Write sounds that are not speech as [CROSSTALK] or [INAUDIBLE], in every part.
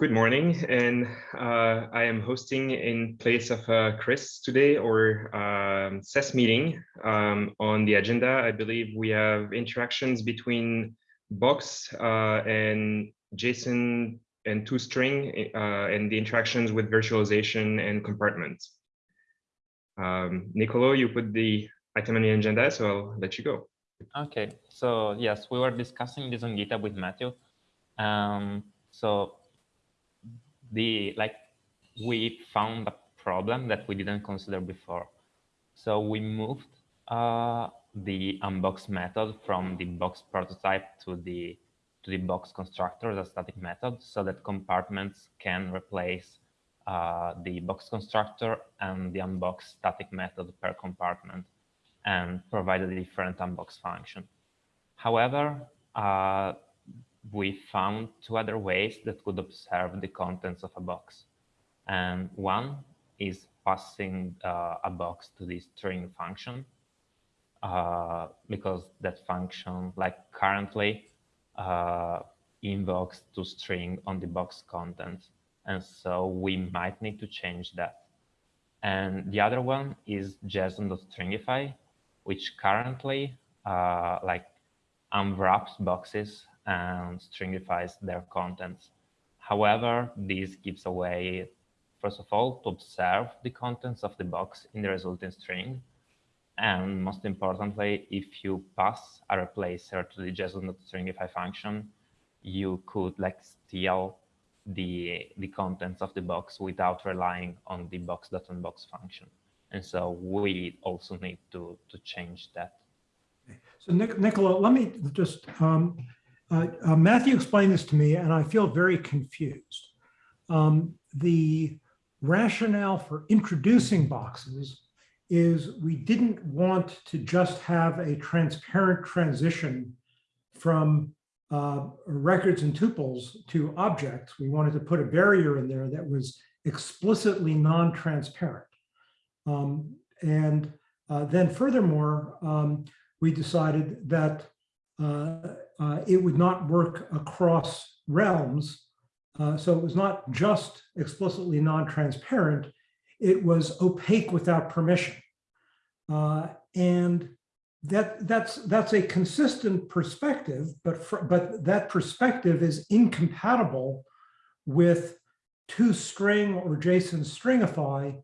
Good morning, and uh, I am hosting in place of uh, Chris today or um, SES meeting. Um, on the agenda, I believe we have interactions between Box uh, and JSON and toString uh, and the interactions with virtualization and compartments. Um, Nicolo, you put the item on the agenda, so I'll let you go. Okay, so yes, we were discussing this on GitHub with Matthew. Um, so the like we found a problem that we didn't consider before. So we moved uh, the unbox method from the box prototype to the to the box constructor as a static method so that compartments can replace uh, the box constructor and the unbox static method per compartment and provide a different unbox function. However, uh, we found two other ways that could observe the contents of a box. And one is passing uh, a box to the string function, uh, because that function, like currently, uh, invokes toString on the box content. And so we might need to change that. And the other one is JSON.stringify, which currently uh, like unwraps boxes and stringifies their contents. However, this gives a way, first of all, to observe the contents of the box in the resulting string. And most importantly, if you pass a replacer to the JSON.stringify function, you could like steal the, the contents of the box without relying on the box.unbox function. And so we also need to, to change that. So Nic Nicola, let me just, um, uh, uh, Matthew explained this to me and I feel very confused. Um, the rationale for introducing boxes is we didn't want to just have a transparent transition from uh, records and tuples to objects. We wanted to put a barrier in there that was explicitly non-transparent. Um, and uh, then furthermore, um, we decided that uh, uh, it would not work across realms. Uh, so it was not just explicitly non-transparent, it was opaque without permission. Uh, and that that's that's a consistent perspective, but for, but that perspective is incompatible with toString or JSON stringify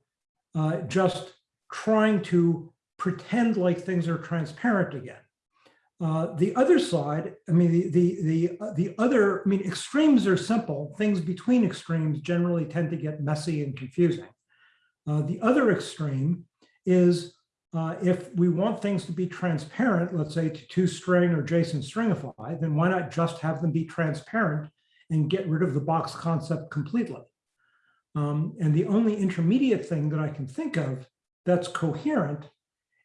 uh, just trying to pretend like things are transparent again. Uh, the other side, I mean, the, the, the, uh, the other, I mean, extremes are simple. Things between extremes generally tend to get messy and confusing. Uh, the other extreme is uh, if we want things to be transparent, let's say toString or JSON stringify, then why not just have them be transparent and get rid of the box concept completely? Um, and the only intermediate thing that I can think of that's coherent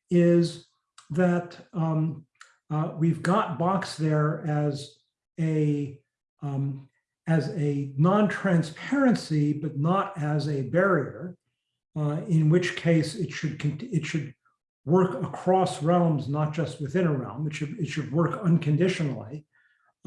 is that um, uh, we've got box there as a um, as a non-transparency, but not as a barrier, uh, in which case it should it should work across realms, not just within a realm. It should it should work unconditionally.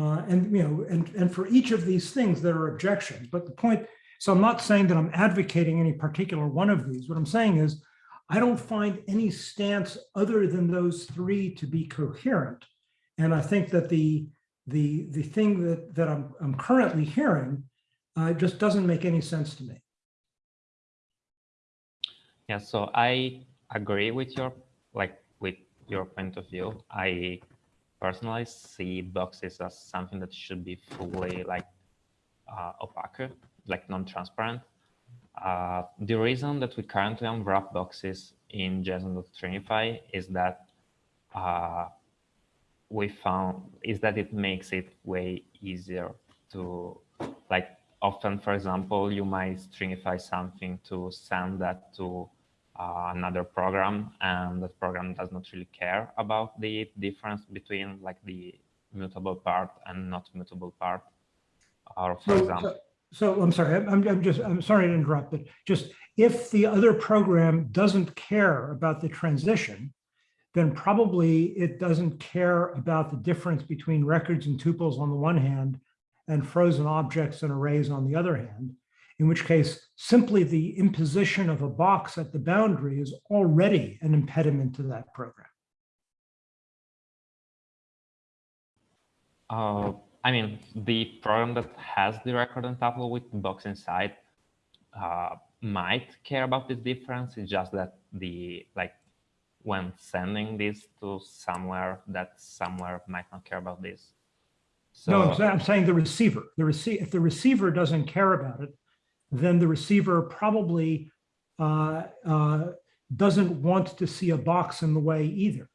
Uh, and you know, and and for each of these things, there are objections. But the point so I'm not saying that I'm advocating any particular one of these. What I'm saying is I don't find any stance other than those three to be coherent. And I think that the the the thing that that I'm I'm currently hearing uh, just doesn't make any sense to me. Yeah, so I agree with your like with your point of view. I personally see boxes as something that should be fully like uh, opaque like non-transparent. Uh, the reason that we currently unwrap boxes in JSON.stringify is that uh, we found is that it makes it way easier to like often, for example, you might stringify something to send that to uh, another program and that program does not really care about the difference between like the mutable part and not mutable part. Or for so, example, so so I'm sorry, I'm, I'm just, I'm sorry to interrupt, but just if the other program doesn't care about the transition, then probably it doesn't care about the difference between records and tuples on the one hand and frozen objects and arrays on the other hand, in which case simply the imposition of a box at the boundary is already an impediment to that program. Uh, I mean, the program that has the record on tuple with box inside uh, might care about this difference. It's just that the like when sending this to somewhere, that somewhere might not care about this. So, No, I'm saying, I'm saying the receiver, the receive, if the receiver doesn't care about it, then the receiver probably uh, uh, doesn't want to see a box in the way either.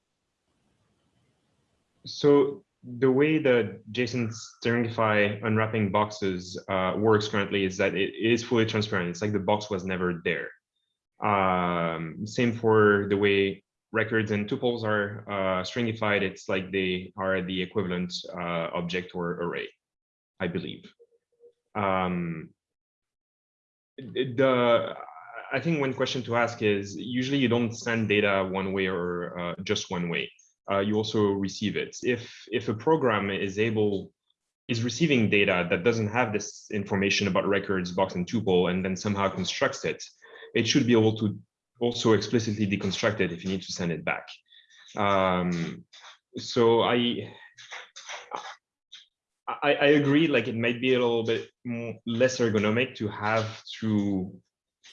So the way the JSON stringify unwrapping boxes uh, works currently is that it is fully transparent. It's like the box was never there. Um, same for the way records and tuples are uh, stringified. It's like they are the equivalent uh, object or array, I believe. Um, the I think one question to ask is usually you don't send data one way or uh, just one way uh, you also receive it. If if a program is able is receiving data that doesn't have this information about records, box, and tuple, and then somehow constructs it, it should be able to also explicitly deconstruct it if you need to send it back. Um, so I, I, I agree. Like it might be a little bit less ergonomic to have to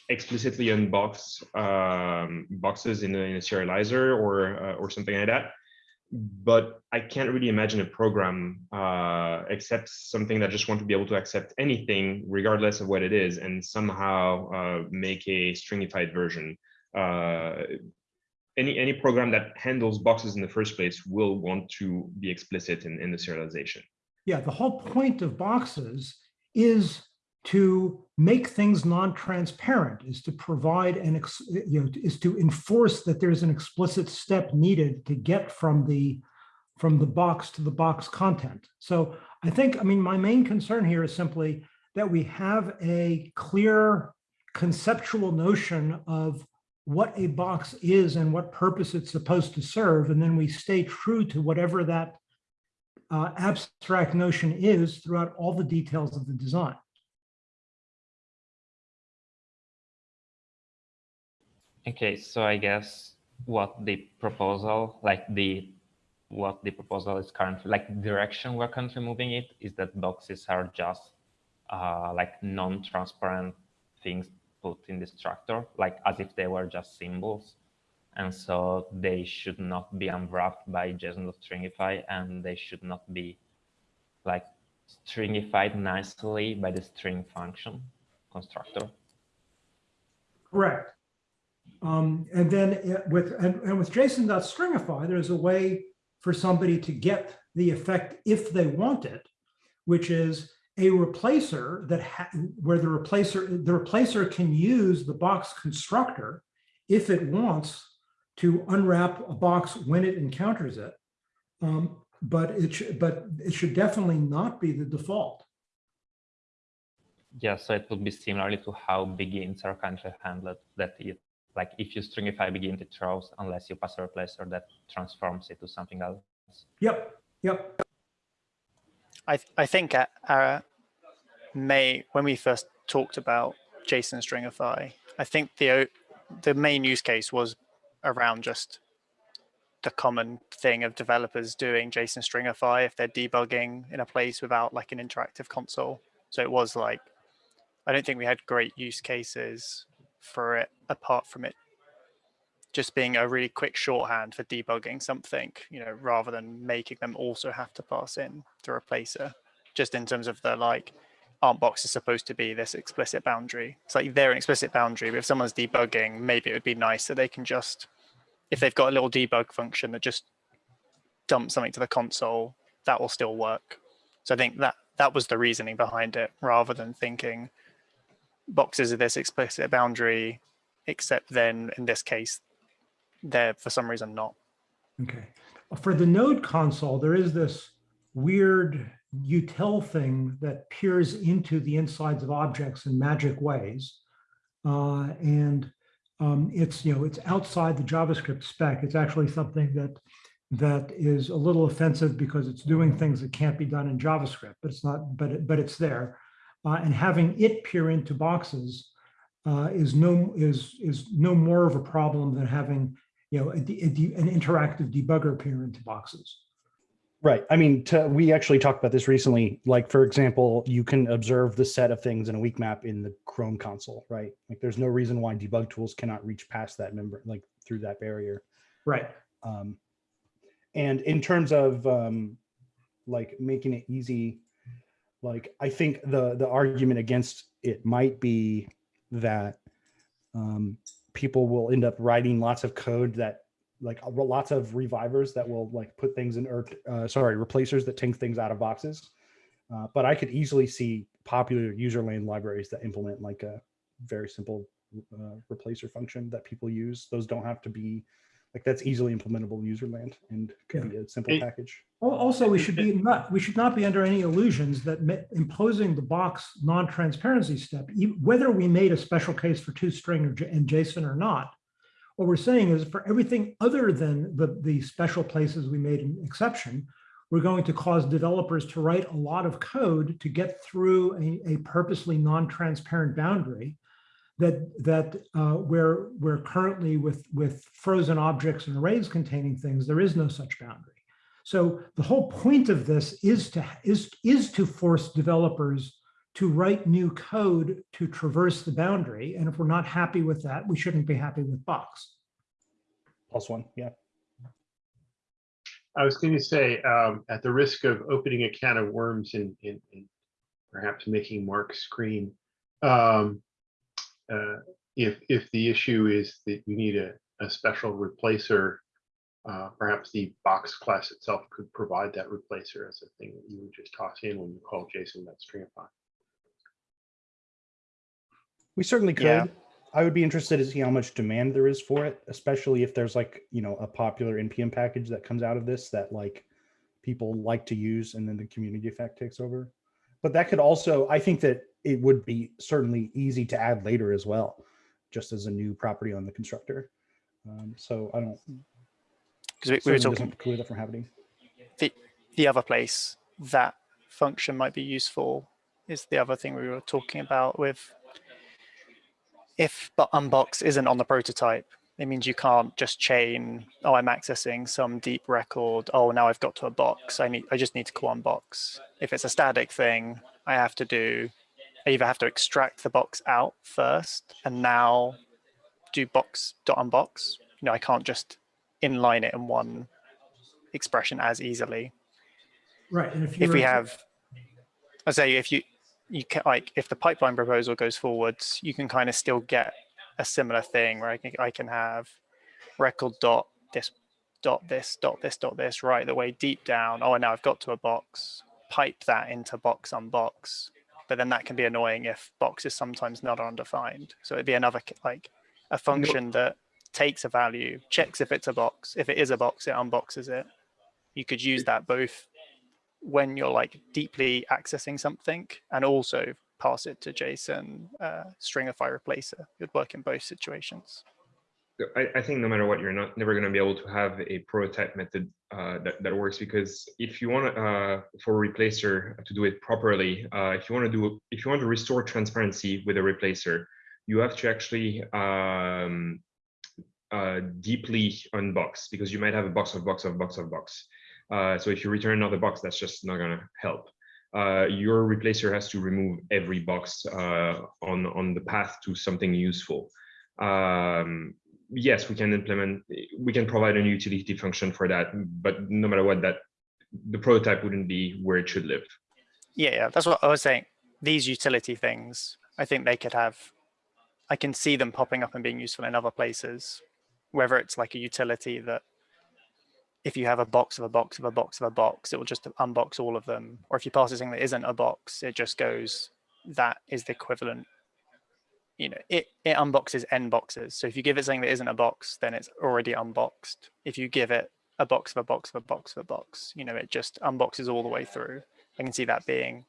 explicitly unbox um, boxes in a, in a serializer or uh, or something like that but I can't really imagine a program uh, except something that just want to be able to accept anything regardless of what it is and somehow uh, make a stringified version. Uh, any any program that handles boxes in the first place will want to be explicit in, in the serialization. Yeah, the whole point of boxes is to make things non-transparent is to provide an you know is to enforce that there's an explicit step needed to get from the from the box to the box content. So i think i mean my main concern here is simply that we have a clear conceptual notion of what a box is and what purpose it's supposed to serve and then we stay true to whatever that uh, abstract notion is throughout all the details of the design Okay, so I guess what the proposal, like the what the proposal is currently, like direction we're currently moving it, is that boxes are just uh, like non-transparent things put in the structure, like as if they were just symbols. And so they should not be unwrapped by JSON.stringify and they should not be like stringified nicely by the string function constructor. Correct. Um, and then with and, and with JSON.stringify, there's a way for somebody to get the effect if they want it, which is a replacer that where the replacer the replacer can use the box constructor if it wants to unwrap a box when it encounters it. Um, but it but it should definitely not be the default. Yeah, so it would be similarly to how BigInts are currently handled that it like if you stringify BigInt, it throws unless you pass a replacer that transforms it to something else. Yep, yep. I, th I think at uh, May, when we first talked about JSON stringify, I think the, the main use case was around just the common thing of developers doing JSON stringify if they're debugging in a place without like an interactive console. So it was like, I don't think we had great use cases for it apart from it just being a really quick shorthand for debugging something, you know, rather than making them also have to pass in the replacer, just in terms of the like, aren't boxes supposed to be this explicit boundary? It's like they're an explicit boundary, but if someone's debugging, maybe it would be nice that they can just, if they've got a little debug function that just dumps something to the console, that will still work. So I think that that was the reasoning behind it, rather than thinking, boxes of this explicit boundary, except then in this case, they're for some reason not. Okay. For the node console, there is this weird util thing that peers into the insides of objects in magic ways. Uh, and um, it's, you know, it's outside the JavaScript spec. It's actually something that that is a little offensive because it's doing things that can't be done in JavaScript, but it's not, but, it- but it's there. Uh, and having it peer into boxes uh, is no, is, is no more of a problem than having, you know, a a an interactive debugger peer into boxes. Right. I mean, to, we actually talked about this recently. Like, for example, you can observe the set of things in a weak map in the Chrome console, right? Like, there's no reason why debug tools cannot reach past that member, like through that barrier. Right. Um, and in terms of um, like making it easy, like I think the the argument against it might be that um, people will end up writing lots of code that like lots of revivers that will like put things in or uh, sorry replacers that take things out of boxes. Uh, but I could easily see popular user land libraries that implement like a very simple uh, replacer function that people use. Those don't have to be like that's easily implementable in user land and could Yeah. be a simple It- package. Also, we should be not, we should not be under any illusions that imposing the box non-transparency step, whether we made a special case for toString or J- and JSON or not, what we're saying is for everything other than the, the special places we made an exception, we're going to cause developers to write a lot of code to get through a, a purposely non-transparent boundary that that uh, where where currently with with frozen objects and arrays containing things, there is no such boundary. So the whole point of this is to is is to force developers to write new code to traverse the boundary. And if we're not happy with that, we shouldn't be happy with Box. Plus one, yeah. I was going to say, um, at the risk of opening a can of worms and, and, and perhaps making Mark scream, um, uh, if if the issue is that you need a, a special replacer, uh, perhaps the box class itself could provide that replacer as a thing that you would just toss in when you call JSON.stringify. We certainly could. Yeah. I would be interested to see how much demand there is for it, especially if there's like, you know, a popular NPM package that comes out of this that like people like to use and then the community effect takes over. But that could also, I think that it would be certainly easy to add later as well, just as a new property on the constructor. Um, so I don't, Because we, we were talking preclude that from happening. the, the other place that function might be useful is the other thing we were talking about with if but unbox isn't on the prototype, it means you can't just chain, oh, I'm accessing some deep record. Oh, now I've got to a box. I need, I just need to call unbox. If it's a static thing, I have to do, I either have to extract the box out first and now do box dot unbox. You know, I can't just inline it in one expression as easily Right. And if, if we have i say if you you can like if the pipeline proposal goes forwards you can kind of still get a similar thing where i can i can have record dot this dot this dot this dot this right the way deep down oh and now i've got to a box pipe that into box unbox but then that can be annoying if box is sometimes not undefined so it'd be another like a function that takes a value checks if it's a box if it is a box it unboxes it you could use that both when you're like deeply accessing something and also pass it to JSON uh, stringify replacer. It would work in both situations. I, I think no matter what, you're not never going to be able to have a prototype method uh, that, that works because if you want uh, for a replacer to do it properly, uh, if you want to do, if you want to restore transparency with a replacer, you have to actually um, uh, deeply unbox because you might have a box of box of box of box. Uh, so if you return another box, that's just not going to help. Uh, your replacer has to remove every box on on the path to something useful. Um, yes, we can implement, we can provide a utility function for that, but no matter what, that the prototype wouldn't be where it should live. Yeah, yeah, that's what I was saying. These utility things, I think they could have, I can see them popping up and being useful in other places, whether it's like a utility that if you have a box of a box of a box of a box, it will just unbox all of them. Or if you pass a thing that isn't a box, it just goes, that is the equivalent. You know, it, it unboxes n boxes. So if you give it something that isn't a box, then it's already unboxed. If you give it a box of a box of a box of a box, you know, it just unboxes all the way through. I can see that being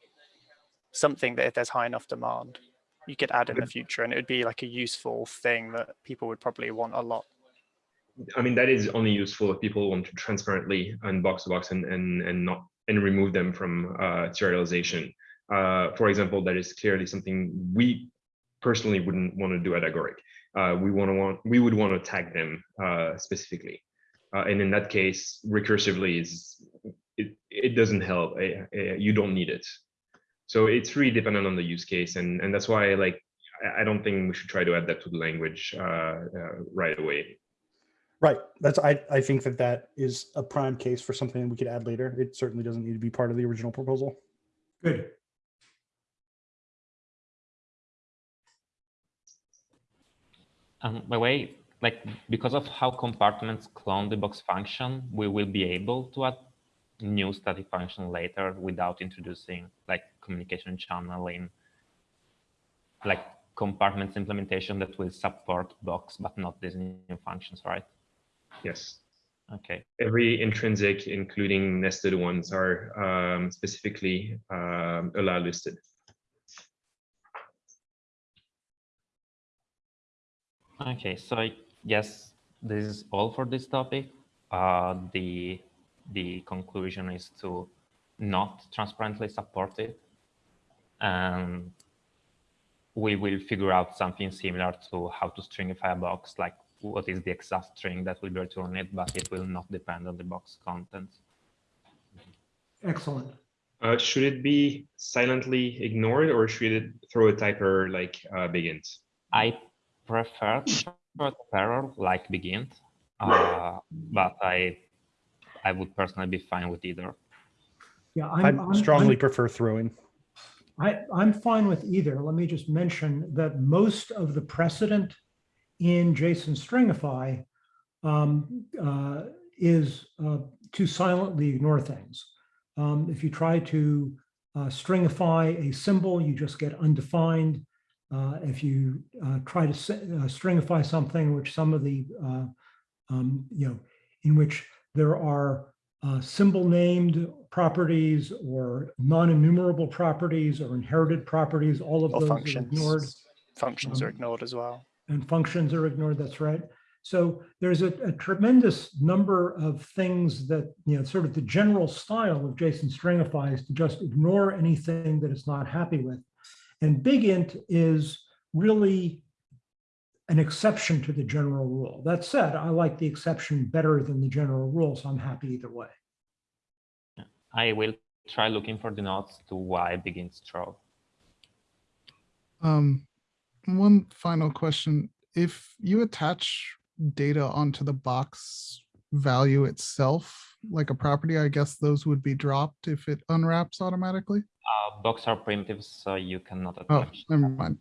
something that if there's high enough demand, you could add in the future and it would be like a useful thing that people would probably want a lot. I mean, that is only useful if people want to transparently unbox the box and, and, and not, and remove them from uh, serialization. Uh, for example, that is clearly something we personally wouldn't want to do at Agoric. Uh, we want to want, we would want to tag them uh, specifically. Uh, and in that case, recursively is, it, it doesn't help. Uh, uh, you don't need it. So it's really dependent on the use case. And, and that's why like, I- I don't think we should try to add that to the language uh, uh, right away. Right. That's I I think that that is a prime case for something we could add later. It certainly doesn't need to be part of the original proposal. Good. Um, by the way, like because of how compartments clone the box function, we will be able to add new static function later without introducing like communication channel in like compartments implementation that will support box, but not these new functions, right? Yes. Okay. Every intrinsic, including nested ones, are um, specifically um, allow listed. Okay, so I guess this is all for this topic. Uh, the the conclusion is to not transparently support it, and we will figure out something similar to how to stringify a box, like what is the exact string that will be returned, but it will not depend on the box content. Excellent. Uh, should it be silently ignored or should it throw a typer like uh, BigInts? I prefer short error like BigInt, uh, but I I would personally be fine with either. Yeah, I I'm, I'm- strongly I'm- prefer throwing. I, I'm fine with either. Let me just mention that most of the precedent in JSON Stringify um, uh, is uh, to silently ignore things. Um, If you try to uh, stringify a symbol, you just get undefined. Uh, If you uh, try to uh, stringify something, which some of the, uh, um, you know, in which there are uh, symbol named properties or non-enumerable properties or inherited properties, all of Or those are functions. ignored Functions are Um, ignored as well. and functions are ignored, that's right. So there's a, a tremendous number of things that, you know, sort of the general style of JSON Stringify is to just ignore anything that it's not happy with. And big int is really an exception to the general rule. That said, I like the exception better than the general rule, so I'm happy either way. I will try looking for the notes to why BigInts throw. Um, one final question. If you attach data onto the box value itself, like a property, I guess those would be dropped if it unwraps automatically? Uh, box are primitives, so you cannot attach Oh, never mind.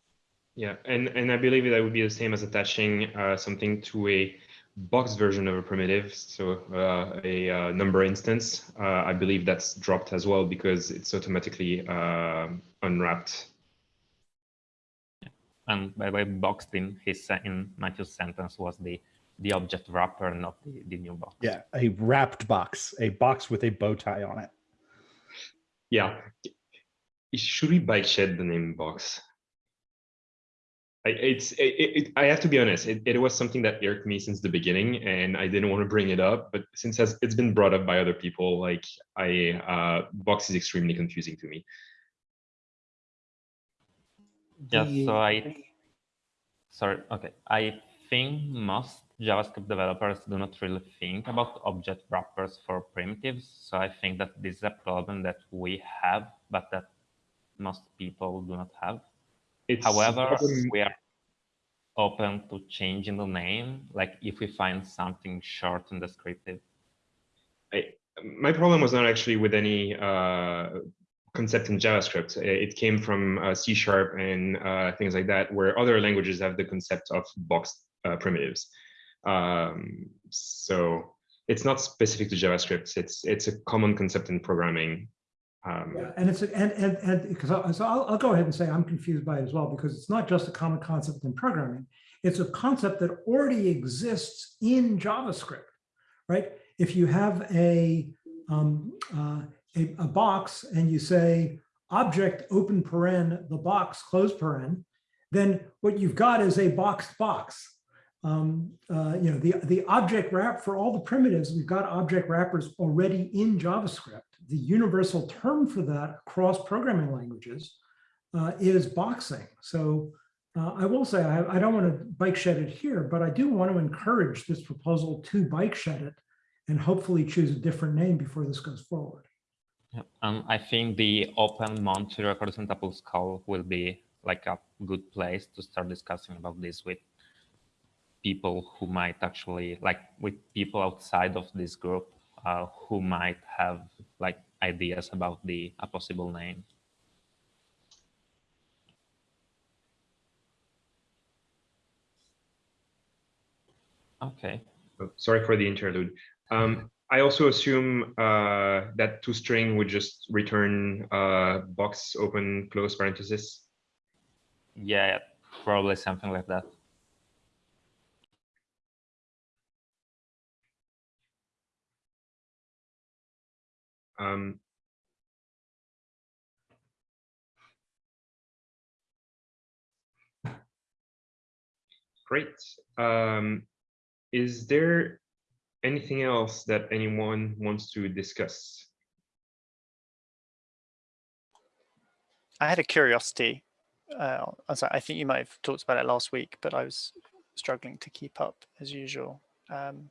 Yeah, and, and I believe that would be the same as attaching uh, something to a box version of a primitive. So uh, a uh, number instance, uh, I believe that's dropped as well because it's automatically uh, unwrapped. And by the way, boxed in his se- in Matthew's sentence was the the object wrapper, not the, the new box. Yeah, a wrapped box, a box with a bow tie on it. Yeah. Should we bike shed the name box? I, it's it, it, I have to be honest. It, it was something that irked me since the beginning, and I didn't want to bring it up. But since has- it's been brought up by other people, like I uh, box is extremely confusing to me. Yeah. so I sorry, okay. I think most JavaScript developers do not really think about object wrappers for primitives. So I think that this is a problem that we have, but that most people do not have. It's However, we are open to changing the name, like if we find something short and descriptive. I, my problem was not actually with any uh, concept in JavaScript. It came from uh, C sharp and uh, things like that, where other languages have the concept of boxed uh, primitives. Um, so it's not specific to JavaScript. It's it's a common concept in programming. Um, Yeah, and it's, and, and, and, because I, so I'll, I'll go ahead and say I'm confused by it as well, because it's not just a common concept in programming. It's a concept that already exists in JavaScript, right? If you have a, um, uh, a, a box and you say object open paren, the box close paren, then what you've got is a boxed box. Um, uh, you know, the, the object wrap for all the primitives, we've got object wrappers already in JavaScript. The universal term for that across programming languages uh, is boxing. So uh, I will say, I, I don't want to bike shed it here, but I do want to encourage this proposal to bike shed it and hopefully choose a different name before this goes forward. Yeah, Um, I think the open and tuples call will be like a good place to start discussing about this with people who might actually like with people outside of this group uh, who might have like ideas about the a possible name. Okay. Oh, Sorry for the interlude. Um, I also assume uh, that toString would just return uh, box open close parenthesis. Yeah, probably something like that. Um, great. Um, is there anything else that anyone wants to discuss? I had a curiosity. Uh, I think you might have talked about it last week, but I was struggling to keep up as usual. Um,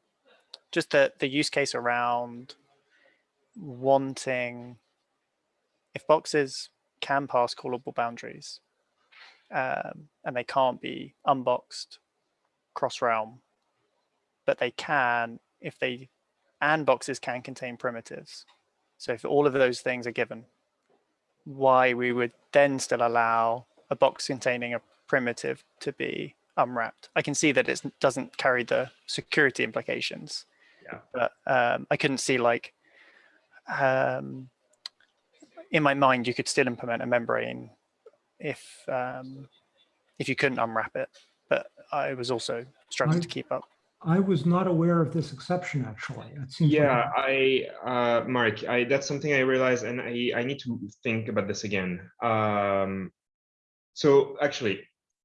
just the, the use case around wanting, if boxes can pass callable boundaries um, and they can't be unboxed cross realm, but they can if they, and boxes can contain primitives. So if all of those things are given, why we would then still allow a box containing a primitive to be unwrapped. I can see that it doesn't carry the security implications, Yeah. but um, I couldn't see like, um, in my mind, you could still implement a membrane if um, if you couldn't unwrap it. But I was also struggling to keep up. I was not aware of this exception, actually. It seems like Yeah, I, uh, Mark, I, that's something I realized and I, I need to think about this again. Um, so actually,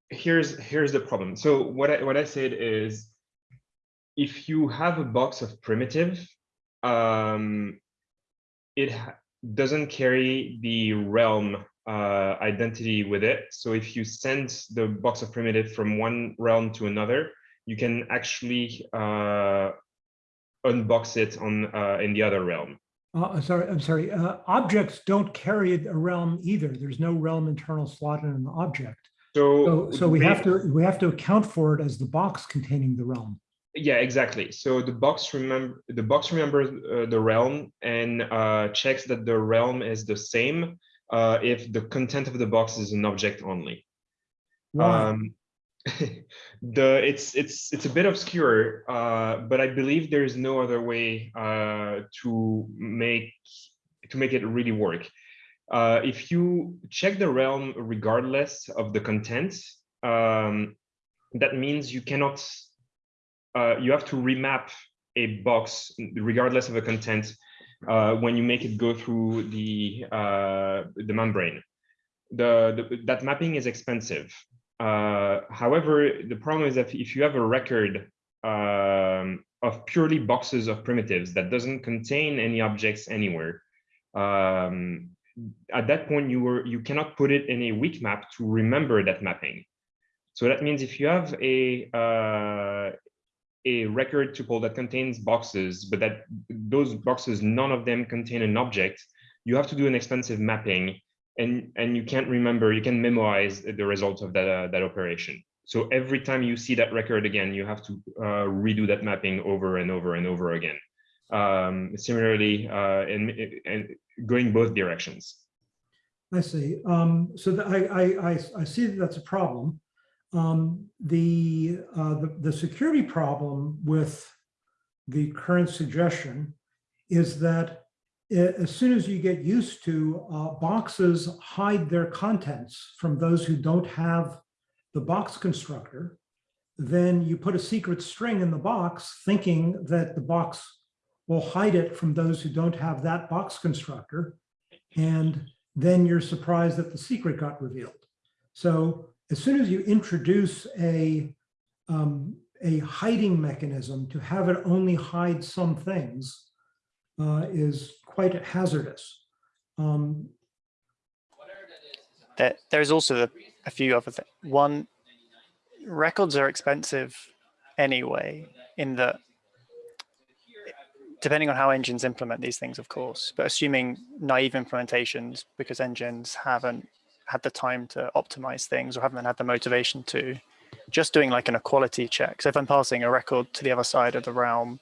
here's, here's the problem. So what I, what I said is, if you have a box of primitive, um, it doesn't carry the realm uh, identity with it. So if you send the box of primitive from one realm to another, you can actually uh, unbox it on uh, in the other realm. Uh, sorry, I'm sorry. Uh, objects don't carry a realm either. There's no realm internal slot in an object. So, So, so we have to we have to account for it as the box containing the realm. Yeah, exactly. So the box remember the box remembers uh, the realm and uh, checks that the realm is the same uh, if the content of the box is an object only. Why? Um, [LAUGHS] the it's it's it's a bit obscure, uh, but I believe there is no other way uh, to make to make it really work. Uh, if you check the realm regardless of the content, um, that means you cannot. Uh, you have to remap a box regardless of the content uh, when you make it go through the uh, the membrane. The, the that mapping is expensive. Uh, however, the problem is that if you have a record um, of purely boxes of primitives that doesn't contain any objects anywhere, um, at that point you were you cannot put it in a weak map to remember that mapping. So that means if you have a uh, a record tuple that contains boxes, but that those boxes none of them contain an object, you have to do an expensive mapping and and you can't remember you can memorize the result of that uh, that operation so every time you see that record again you have to uh, redo that mapping over and over and over again um, similarly uh, and, and going both directions I see. Um, so I, I, I, I see that that's a problem. Um, the, uh, the, the security problem with the current suggestion is that a- as soon as you get used to uh, boxes hide their contents from those who don't have the box constructor, then you put a secret string in the box thinking that the box will hide it from those who don't have that box constructor. And then you're surprised that the secret got revealed. So as soon as you introduce a, um, a hiding mechanism to have it only hide some things uh, is quite hazardous. Um, There, there's also a few other things. One, records are expensive anyway, in that, depending on how engines implement these things, of course, but assuming naive implementations because engines haven't had the time to optimize things or haven't had the motivation to, just doing like an equality check. So if I'm passing a record to the other side of the realm,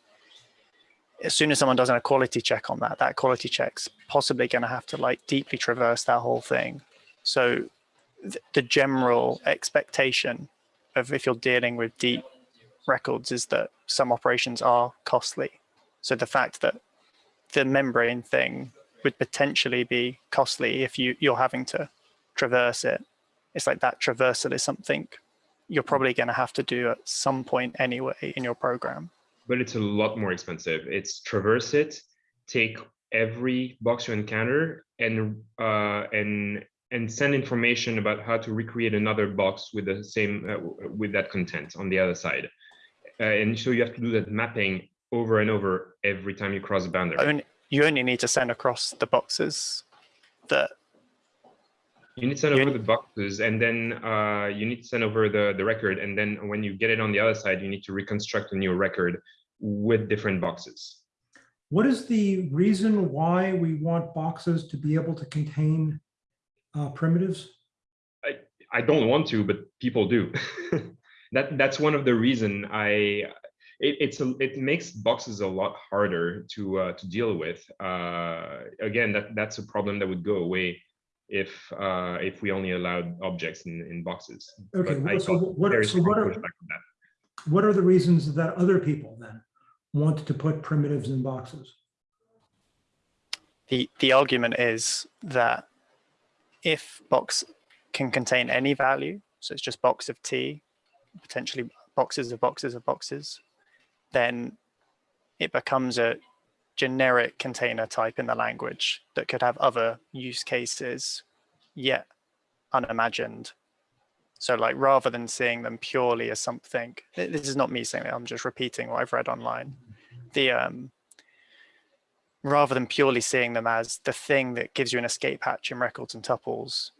as soon as someone does an equality check on that, that equality check's possibly going to have to like deeply traverse that whole thing. So th- the general expectation of if you're dealing with deep records is that some operations are costly. So the fact that the membrane thing would potentially be costly if you you're having to traverse it. It's like that traversal is something you're probably going to have to do at some point anyway in your program. but it's a lot more expensive. It's traverse it, take every box you encounter, and uh, and and send information about how to recreate another box with the same uh, with that content on the other side. Uh, and so you have to do that mapping over and over every time you cross a boundary. Only, you only need to send across the boxes that You need to send over the boxes, and then uh, you need to send over the the record, and then when you get it on the other side, you need to reconstruct a new record with different boxes. What is the reason why we want boxes to be able to contain uh, primitives? I don't want to, but people do. [LAUGHS] that that's one of the reason I. It, it's a, it makes boxes a lot harder to uh, to deal with. Uh, again, that that's a problem that would go away if uh, if we only allowed objects in, in boxes. Okay, But well, so what, very so what are, pushback on that. what are the reasons that other people then want to put primitives in boxes? the the argument is that if box can contain any value, so it's just box of t, potentially boxes of boxes of boxes, then it becomes a generic container type in the language that could have other use cases yet unimagined. So like rather than seeing them purely as something, this is not me saying it, I'm just repeating what I've read online. The um rather than purely seeing them as the thing that gives you an escape hatch in records and tuples,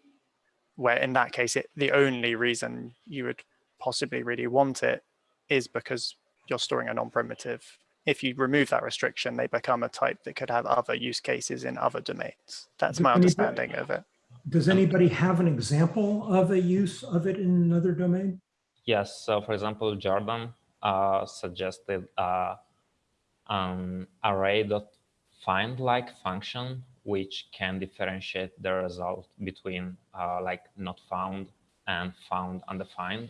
where in that case, it, the only reason you would possibly really want it is because you're storing a non-primitive. If you remove that restriction, they become a type that could have other use cases in other domains. That's Does my anybody- understanding of it. Does anybody have an example of a use of it in another domain? Yes. So, for example, Jordan uh, suggested uh, an array.find-like function, which can differentiate the result between uh, like not found and found undefined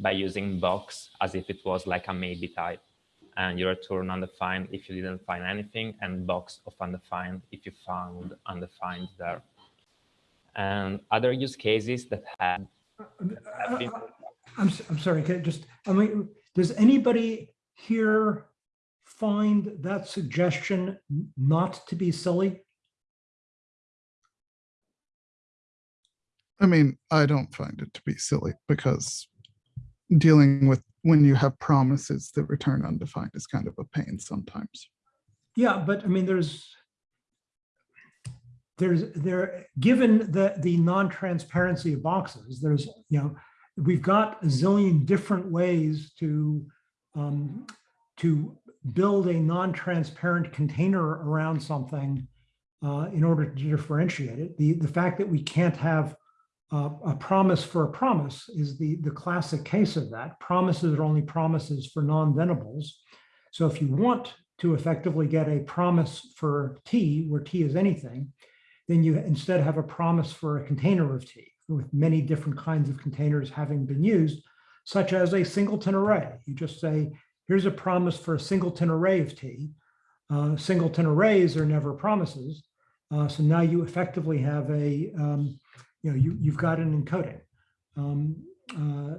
by using box as if it was like a maybe type. And you return undefined if you didn't find anything, and box of undefined if you found undefined there. And other use cases that have Uh, been- I'm, s- I'm sorry, can I just, I mean, does anybody here find that suggestion not to be silly? I mean, I don't find it to be silly because dealing with when you have promises that return undefined is kind of a pain sometimes. Yeah, but I mean, there's, there's, there, given the, the non-transparency of boxes, there's, you know, we've got a zillion different ways to, um, to build a non-transparent container around something uh, in order to differentiate it. The, the fact that we can't have uh, a promise for a promise is the, the classic case of that. Promises are only promises for non-thenables. So if you want to effectively get a promise for T, where T is anything, then you instead have a promise for a container of T with many different kinds of containers having been used, such as a singleton array. You just say, here's a promise for a singleton array of T. Uh, singleton arrays are never promises. Uh, so now you effectively have a, um, you know, you, you've got an encoding. Um, uh,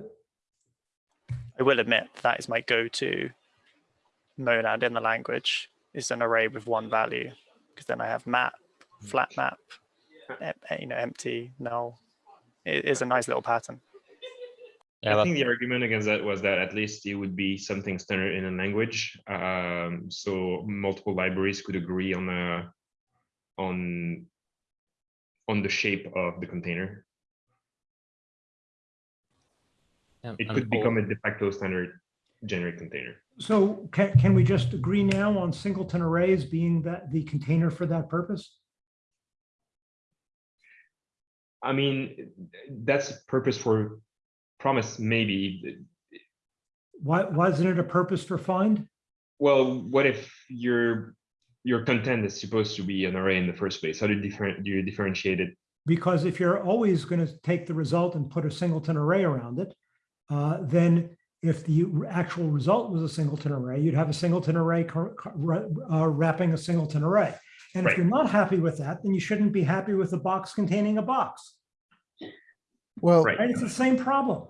I will admit that is my go-to monad in the language is an array with one value because then I have map, flat map, you know, empty, null. It is a nice little pattern. Yeah, I think the argument against that was that at least it would be something standard in a language. Um, so multiple libraries could agree on a on on the shape of the container. and- It could all- become a de facto standard generic container. So can, can we just agree now on singleton arrays being that the container for that purpose? I mean, that's a purpose for promise, maybe. Why, why isn't it a purpose for find? Well, what if your your content is supposed to be an array in the first place? How do you different do you differentiate it? Because if you're always going to take the result and put a singleton array around it, uh, then if the actual result was a singleton array, you'd have a singleton array cor- cor- ra- uh, wrapping a singleton array. And if Right. you're not happy with that, then you shouldn't be happy with a box containing a box. Well, Right. Right? It's the same problem.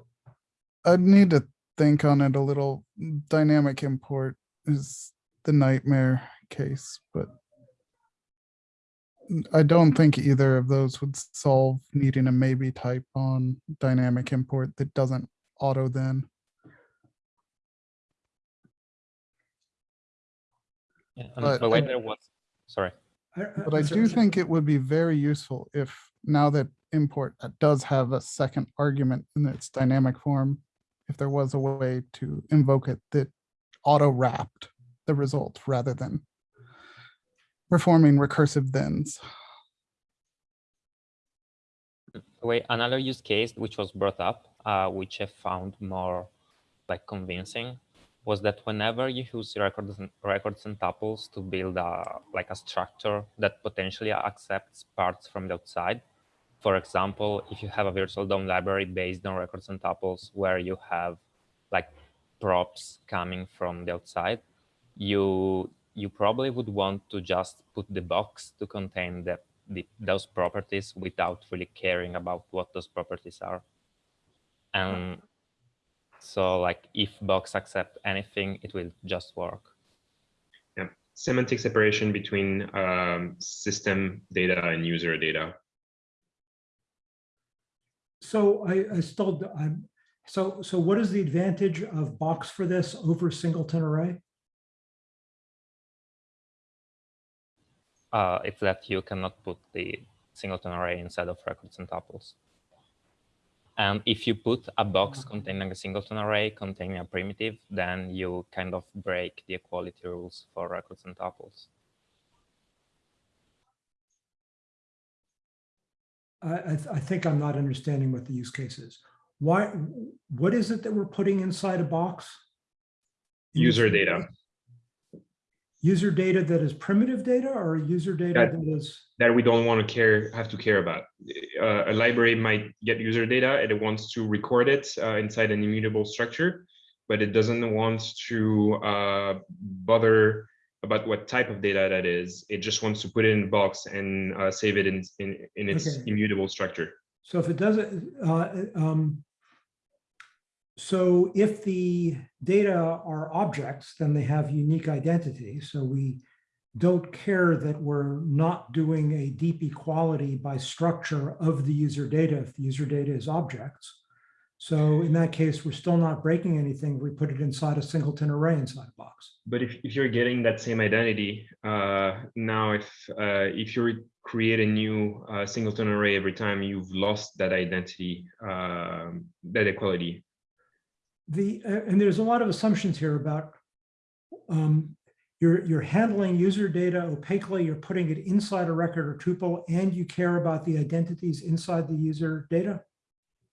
I'd need to think on it a little. Dynamic import is the nightmare case, but I don't think either of those would solve needing a maybe type on dynamic import that doesn't auto then. yeah, and but- the way there was, sorry. But I do think it would be very useful if now that import does have a second argument in its dynamic form, if there was a way to invoke it that auto wrapped the result rather than performing recursive thens. The way another use case which was brought up, uh, which I found more like convincing, was that whenever you use records and records and tuples to build a like a structure that potentially accepts parts from the outside. For example, if you have a virtual DOM library based on records and tuples where you have like props coming from the outside, you you probably would want to just put the box to contain the, the those properties without really caring about what those properties are. And so like if box accept anything, it will just work. Yeah, semantic separation between um, system data and user data. So I, I still, I'm, so, so what is the advantage of box for this over singleton array? Uh, it's that you cannot put the singleton array inside of records and tuples. And if you put a box containing a singleton array containing a primitive, then you kind of break the equality rules for records and tuples. I, I, th- I think I'm not understanding what the use case is. Why, what is it that we're putting inside a box? User use data. User data that is primitive data or user data That- that is, that we don't want to care have to care about. Uh, a library might get user data and it wants to record it uh, inside an immutable structure, but it doesn't want to uh, bother about what type of data that is. It just wants to put it in a box and uh, save it in in, in its Okay. immutable structure. so if it doesn't, uh, um, so if the data are objects, then they have unique identity. So we don't care that we're not doing a deep equality by structure of the user data if the user data is objects. So in that case, we're still not breaking anything. We put it inside a singleton array inside a box. But if, if you're getting that same identity, uh, now if uh, if you create a new uh, singleton array every time, you've lost that identity, um, that equality. The, uh, and there's a lot of assumptions here about um, you're, you're handling user data opaquely, you're putting it inside a record or tuple, and you care about the identities inside the user data.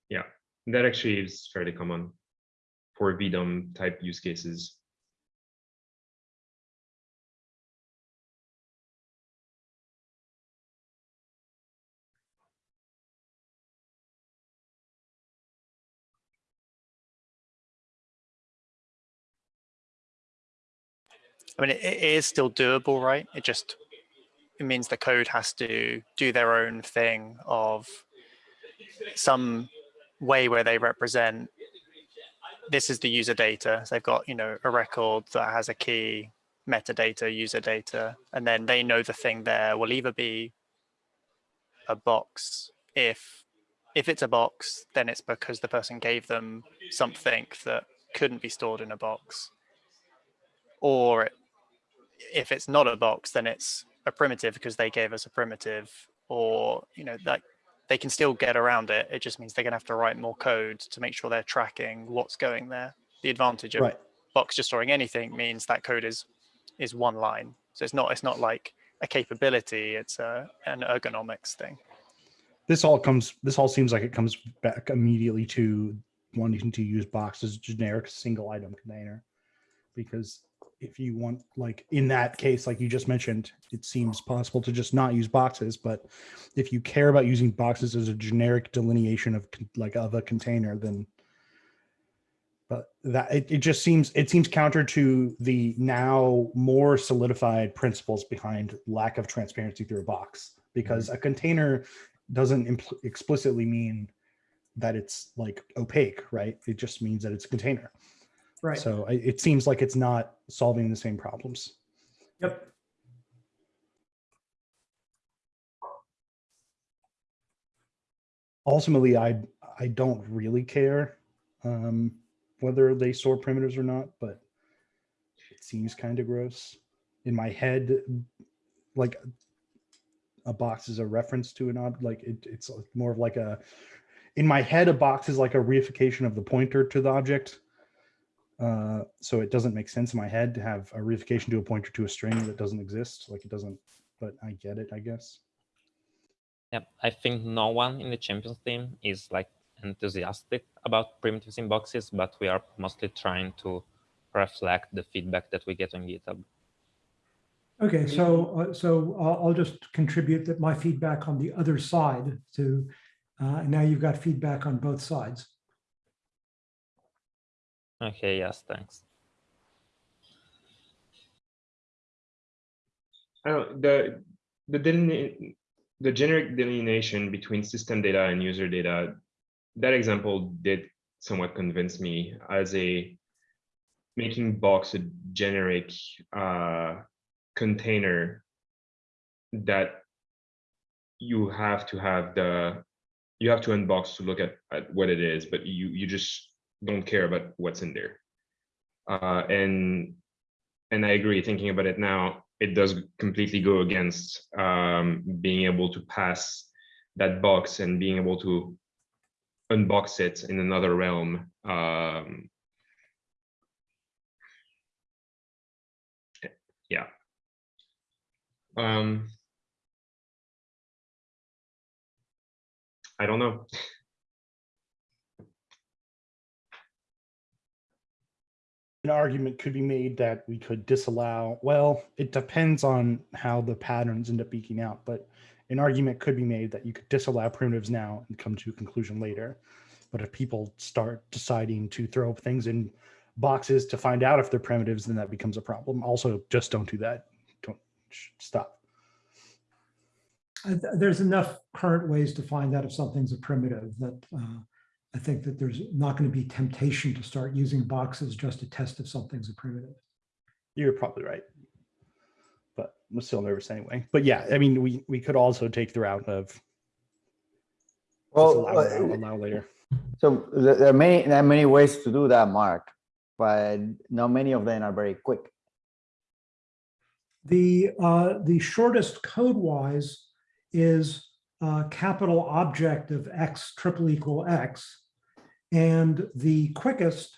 Yeah, that actually is fairly common for VDOM type use cases. I mean, it, it is still doable, right? It just it means the code has to do their own thing of some way where they represent this is the user data. So they've got, you know, a record that has a key, metadata, user data, and then they know the thing there will either be a box if if it's a box, then it's because the person gave them something that couldn't be stored in a box. Or if it's not a box, then it's a primitive because they gave us a primitive or, you know, that they can still get around it. It just means they're gonna have to write more code to make sure they're tracking what's going there. The advantage of Right. box just storing anything means that code is is one line. So it's not it's not like a capability, it's a an ergonomics thing. This all comes, this all seems like it comes back immediately to wanting to use box as a generic single item container. Because if you want, like, in that case, like you just mentioned, it seems possible to just not use boxes, but if you care about using boxes as a generic delineation of like of a container, then but that it, it just seems it seems counter to the now more solidified principles behind lack of transparency through a box because mm-hmm. a container doesn't impl- explicitly mean that it's like opaque right? It just means that it's a container Right. so I, it seems like it's not solving the same problems Yep. ultimately i i don't really care um whether they store primitives or not but it seems kind of gross in my head like a box is a reference to an object like it, it's more of like a in my head a box is like a reification of the pointer to the object uh so it doesn't make sense in my head to have a reification to a pointer to a string that doesn't exist like it doesn't but i get it i guess Yep, I think no one in the champions team is like enthusiastic about primitives in boxes, but we are mostly trying to reflect the feedback that we get on GitHub. Okay, so, uh, so I'll, I'll just contribute that my feedback on the other side to, uh, now you've got feedback on both sides. Okay, yes, thanks. I don't, the, the the generic delineation between system data and user data, that example did somewhat convince me as a making box a generic uh, container that you have to have the you have to unbox to look at, at what it is, but you you just don't care about what's in there. Uh, and and I agree. Thinking about it now, it does completely go against um, being able to pass that box and being able to unbox it in another realm. Um, yeah. Um, I don't know. [LAUGHS] an argument could be made that we could disallow well it depends on how the patterns end up beaking out but an argument could be made that you could disallow primitives now and come to a conclusion later. But if people start deciding to throw things in boxes to find out if they're primitives then that becomes a problem. Also just don't do that. Don't stop. Uh, There's enough current ways to find out if something's a primitive that uh, I think that there's not going to be temptation to start using boxes just to test if something's a primitive. you're probably right but i'm still nervous anyway but yeah i mean we we could also take the route of Well, allow, uh, allow later so there there are many, there are many ways to do that, Mark, but not many of them are very quick. The, uh, the shortest code wise is uh, capital object of X triple equal X. And the quickest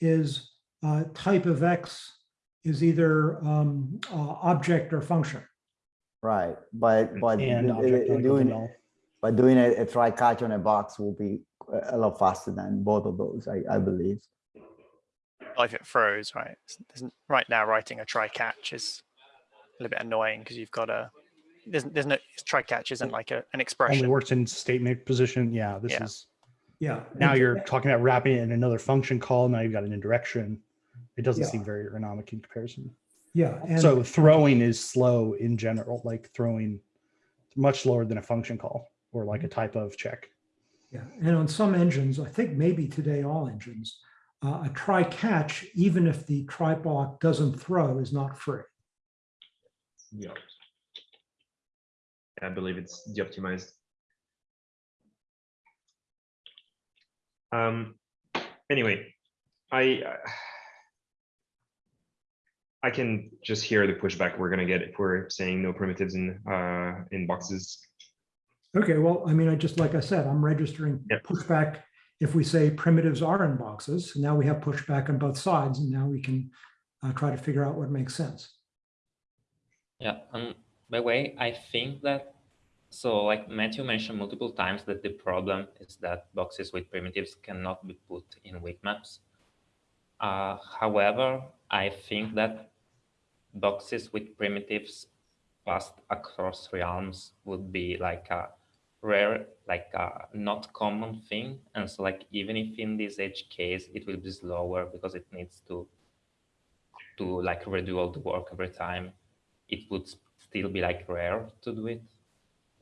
is uh, type of X is either um, uh, object or function. Right, but, but and object not equal to doing, null. but doing a, a try catch on a box will be a a lot faster than both of those, I, I believe. Well, if it throws, right? it's- there's n- Right now, writing a try catch is a little bit annoying because you've got a there's there's no try catch isn't like a, an expression. only expression. works in statement position. Yeah, this Yeah. is Yeah. now and- you're talking about wrapping it in another function call. Now you've got an indirection. It doesn't Yeah. seem very ergonomic in comparison. Yeah. and- so throwing is slow in general, like throwing much slower than a function call or like a type of check. Yeah, and on some engines, I think maybe today all engines, uh, a try catch, even if the try block doesn't throw, is not free. Yeah. I believe it's de-optimized. Um, anyway, I I can just hear the pushback we're gonna get if we're saying no primitives in uh, in boxes. Okay, well, I mean, I just, like I said, I'm registering Yep. pushback. If we say primitives are in boxes, now we have pushback on both sides, and now we can uh, try to figure out what makes sense. Yeah, and by the way, I think that so like Matthew mentioned multiple times that the problem is that boxes with primitives cannot be put in weak maps. Uh, however, I think that boxes with primitives passed across realms would be like a rare, like a not common thing. And so like even if in this edge case it will be slower because it needs to to like redo all the work every time, it would still be like rare to do it.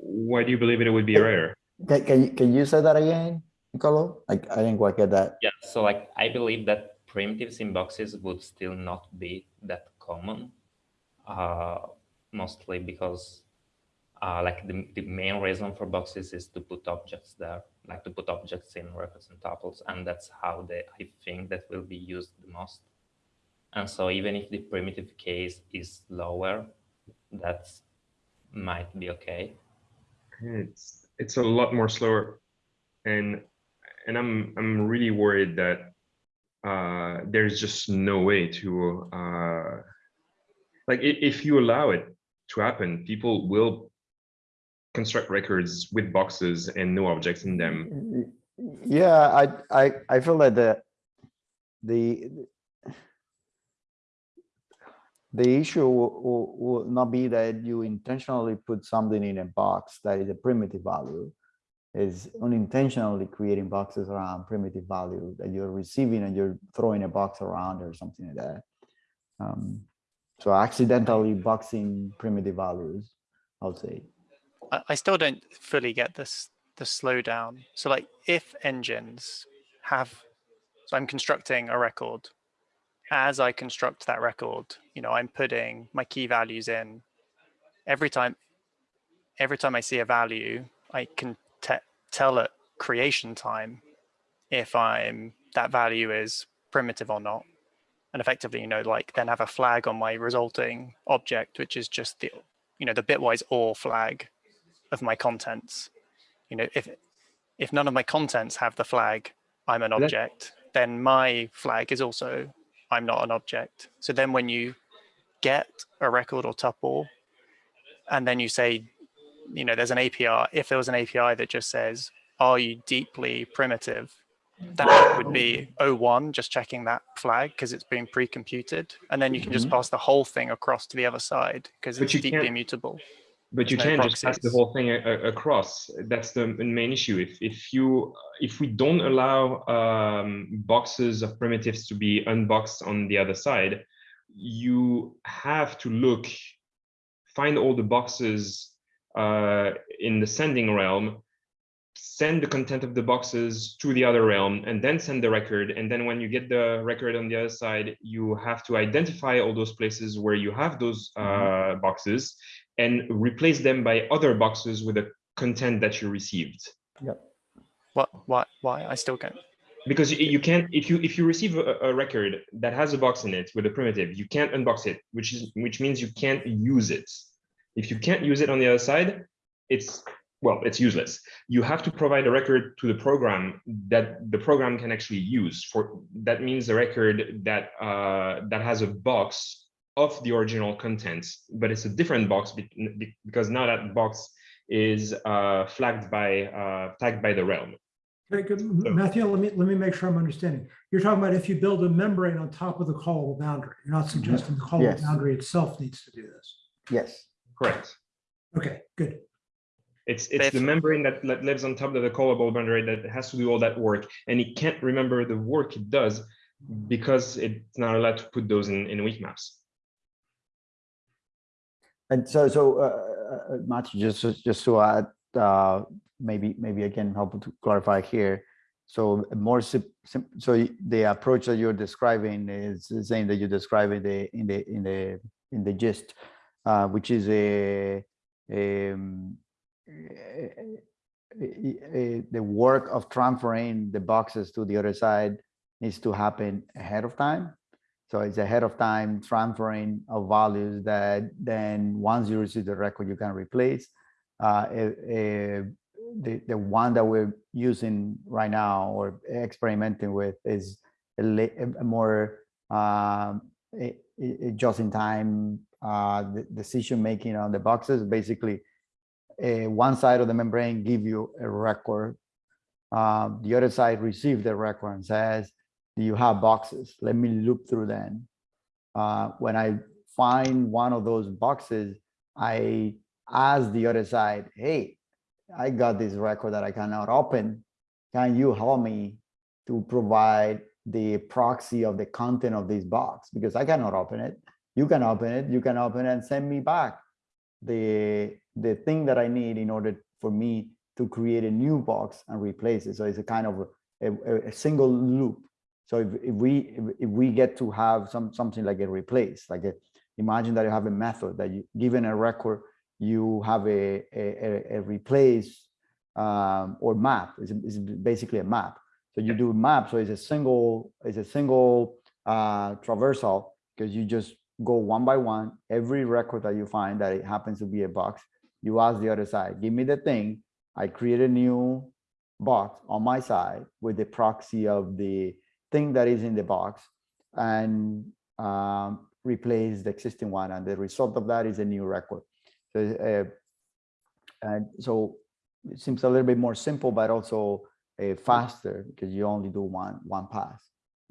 Why do you believe it would be rare? Can, can you, can you say that again, Nicolo? Like, I didn't quite get that. Yeah, so like I believe that primitives in boxes would still not be that common, uh, mostly because uh, like the, the main reason for boxes is to put objects there, like to put objects in records and tuples, and that's how they I think that will be used the most. And so even if the primitive case is lower, that might be okay. It's it's a lot more slower, and and I'm I'm really worried that uh, there's just no way to uh, like if you allow it to happen, people will construct records with boxes and no objects in them. Yeah, I, I, I feel that the, the, the issue will, will, not be that you intentionally put something in a box that is a primitive value. Is unintentionally creating boxes around primitive value that you're receiving and you're throwing a box around or something like that. Um, so accidentally boxing primitive values, I would say. I, I still don't fully get this the slowdown. So like if engines have so I'm constructing a record. As I construct that record, you know, I'm putting my key values in. Every time every time I see a value, I can tell at creation time if I'm that value is primitive or not. And effectively, you know, like then have a flag on my resulting object, which is just the, you know, the bitwise OR flag of my contents. You know, if if none of my contents have the flag, I'm an object, then my flag is also I'm not an object. So then when you get a record or tuple, and then you say, you know, there's an API, if there was an API that just says, are you deeply primitive? That would be O1, just checking that flag because it's been pre-computed. And then you can just pass the whole thing across to the other side because it's deeply immutable. But you can't just pass the whole thing across. That's the main issue. If if you if we don't allow um, boxes of primitives to be unboxed on the other side, you have to look, find all the boxes uh, in the sending realm, send the content of the boxes to the other realm, and then send the record. And then when you get the record on the other side, you have to identify all those places where you have those uh, boxes and replace them by other boxes with the content that you received. What, why, why? I still can't. Because you, you can't, if you if you receive a, a record that has a box in it with a primitive, you can't unbox it, which is which means you can't use it. If you can't use it on the other side, it's well, it's useless. You have to provide a record to the program that the program can actually use. For that means a record that uh, that has a box of the original contents, but it's a different box be- be- because now that box is uh, flagged by uh, tagged by the realm. Okay, good. M- Matthew, let me, let me make sure I'm understanding. You're talking about if you build a membrane on top of the callable boundary. You're not suggesting the callable Yes. boundary itself needs to do this. Yes. Correct. Okay, good. It's it's the membrane that, that lives on top of the callable boundary that has to do all that work, and it can't remember the work it does because it's not allowed to put those in, in weak maps. And so, so, uh, uh, Matthew, just, just to add, uh, maybe, maybe can help to clarify here. So more, so the approach that you're describing is the same that you describe in the, in the, in the, in the gist, uh, which is a, um, i- i- the work of transferring the boxes to the other side needs to happen ahead of time. So it's ahead of time transferring of values that then once you receive the record, you can replace. Uh, the, the one that we're using right now or experimenting with is a, a more a just-in-time uh, decision-making on the boxes. Basically, uh, one side of the membrane give you a record. Um, the other side receive the record and says, you have boxes? Let me loop through them. Uh, when I find one of those boxes, I ask the other side, hey, I got this record that I cannot open. Can you help me to provide the proxy of the content of this box? Because I cannot open it. You can open it. You can open it and send me back the the thing that I need in order for me to create a new box and replace it. So it's a kind of a, a, a single loop. So if, if we if, if we get to have some something like a replace, like a, imagine that you have a method that you given a record, you have a a, a, replace um, or map. It's, it's basically a map. So you do a map. So it's a single it's a single uh, traversal because you just go one by one. Every record that you find that it happens to be a box, you ask the other side, give me the thing. I create a new box on my side with the proxy of the thing that is in the box and um, replace the existing one. And the result of that is a new record. So, uh, and so it seems a little bit more simple, but also uh, faster because you only do one one pass.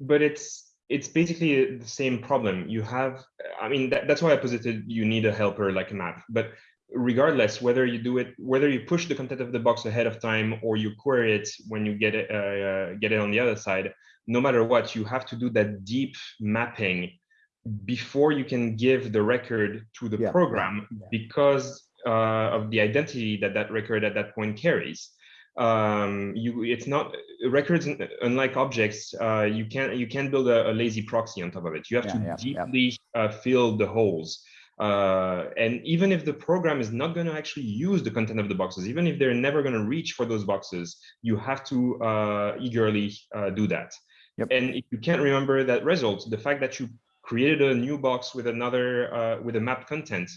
but it's it's basically the same problem you have i mean that, that's why i posited you need a helper like a map but regardless whether you do it whether you push the content of the box ahead of time or you query it when you get it uh, uh, get it on the other side no matter what you have to do that deep mapping before you can give the record to the Yeah, yeah, program yeah. because uh, of the identity that that record at that point carries um you it's not records unlike objects uh you can't you can't build a, a lazy proxy on top of it you have Yeah, to yeah, yeah. deeply uh, fill the holes uh and even if the program is not going to actually use the content of the boxes even if they're never going to reach for those boxes you have to uh eagerly uh, do that Yep. and if you can't remember that result the fact that you created a new box with another uh with a map content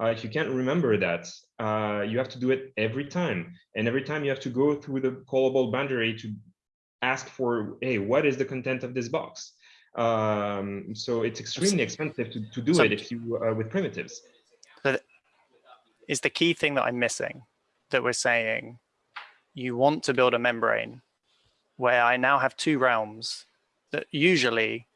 uh, if you can't remember that, uh, you have to do it every time. And every time you have to go through the callable boundary to ask for, hey, what is the content of this box? Um, so it's extremely expensive to, to do So- it if you uh, with primitives. But is the key thing that I'm missing that we're saying you want to build a membrane where I now have two realms that usually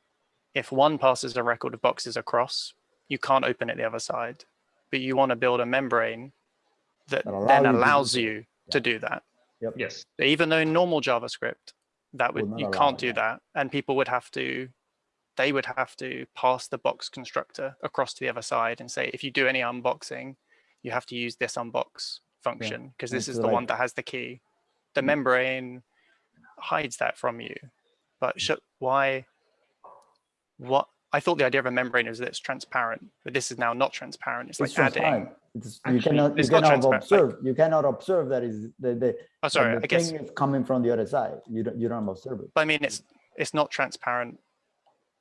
if one passes a record of boxes across, you can't open it the other side, but you want to build a membrane that That allow then you allows that. you to do that. Yes. Even though in normal JavaScript, that Would would you can't do that. that, and people would have to, they would have to pass the box constructor across to the other side and say, if you do any unboxing, you have to use this unbox function because this it's is the one that has the key. The Mm. membrane hides that from you, but sh why? What I thought the idea of a membrane is that it's transparent, but this is now not transparent. It's like adding. It's, you cannot, you it's not cannot transparent, like- observe, you cannot observe that is the, the, Oh, sorry, the I guess thing is coming from the other side. You don't, you don't observe it. But I mean, it's it's not transparent.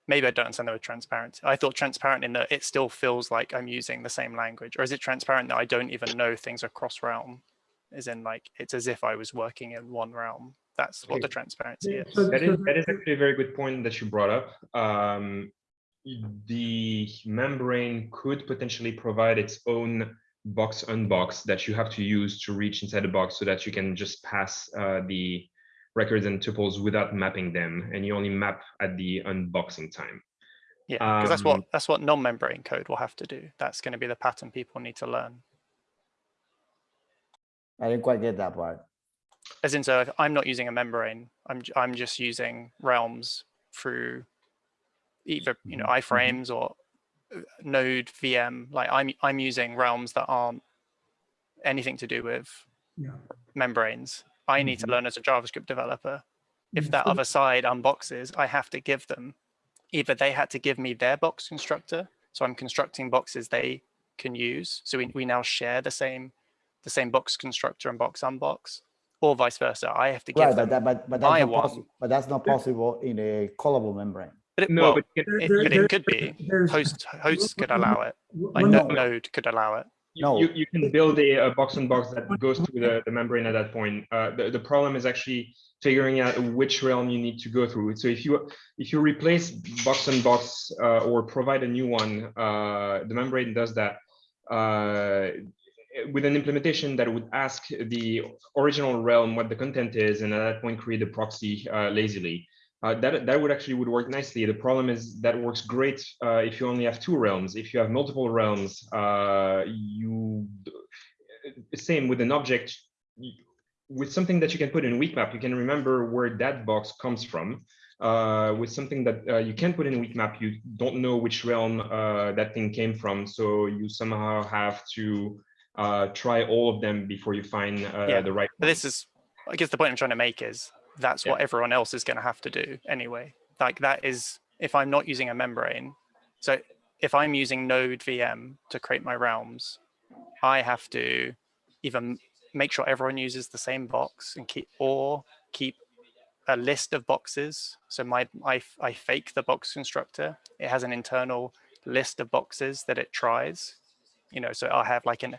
Maybe I don't understand the word transparent. I thought transparent in that it still feels like I'm using the same language, or is it transparent that I don't even know things are cross realm? As in, like it's as if I was working in one realm. That's what the transparency is. So- That so is, that is actually a very good point that you brought up. Um, the membrane could potentially provide its own box unbox that you have to use to reach inside the box so that you can just pass uh, the records and tuples without mapping them and you only map at the unboxing time. Yeah, because that's what Um, that's what non-membrane code will have to do. That's going to be the pattern people need to learn. I didn't quite get that part. As in, so I'm not using a membrane, I'm I'm just using realms through either you know Mhm, mhm. iframes or uh, Node VM. Like I'm I'm using realms that aren't anything to do with Yeah. membranes. I need to Mhm. learn as a JavaScript developer. If Yeah, that other side unboxes, I have to give them either they had to give me their box constructor, so I'm constructing boxes they can use. So we, we now share the same the same box constructor and box unbox, or vice versa. I have to Right, give but them, that, but, but that's not one. possible, but that's not possible in a callable membrane. but it, No, well, but There- it, there- but there- it could be. Host hosts could allow it. Like no, Node could allow it. No. you, you can build a, a box on box that goes through the, the membrane at that point. Uh, the, the problem is actually figuring out which realm you need to go through. So if you if you replace box on box uh, or provide a new one, uh, the membrane does that uh, with an implementation that would ask the original realm what the content is, and at that point create a proxy uh, lazily. Uh, that that would actually would work nicely. The problem is that works great uh, if you only have two realms. If you have multiple realms, uh, you same with an object with something that you can put in weak map. You can remember where that box comes from. Uh, with something that uh, you can put in weak map, you don't know which realm uh, that thing came from. So you somehow have to uh, try all of them before you find uh, Yeah, the right. One. this is, I guess the point I'm trying to make is that's Yeah. what everyone else is going to have to do anyway. Like that is, if I'm not using a membrane, so if I'm using Node VM to create my realms, I have to either m- make sure everyone uses the same box and keep, or keep a list of boxes. So my, I, I fake the box constructor. It has an internal list of boxes that it tries. You know, so I'll have like an,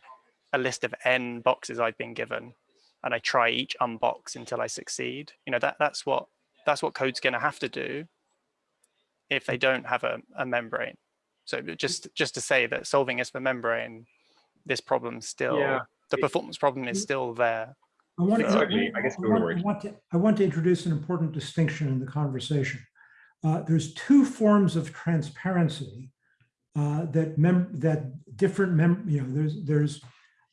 a list of n boxes I've been given and I try each unbox until I succeed. You know, that that's what that's what code's going to have to do if they don't have a, a membrane. So just just to say that solving this for membrane, this problem still Yeah. the performance problem is still there. I want, to- ugly. I guess it would want- I want to, I want to introduce an important distinction in the conversation. Uh, There's two forms of transparency uh, that mem, that different mem, you know, there's, there's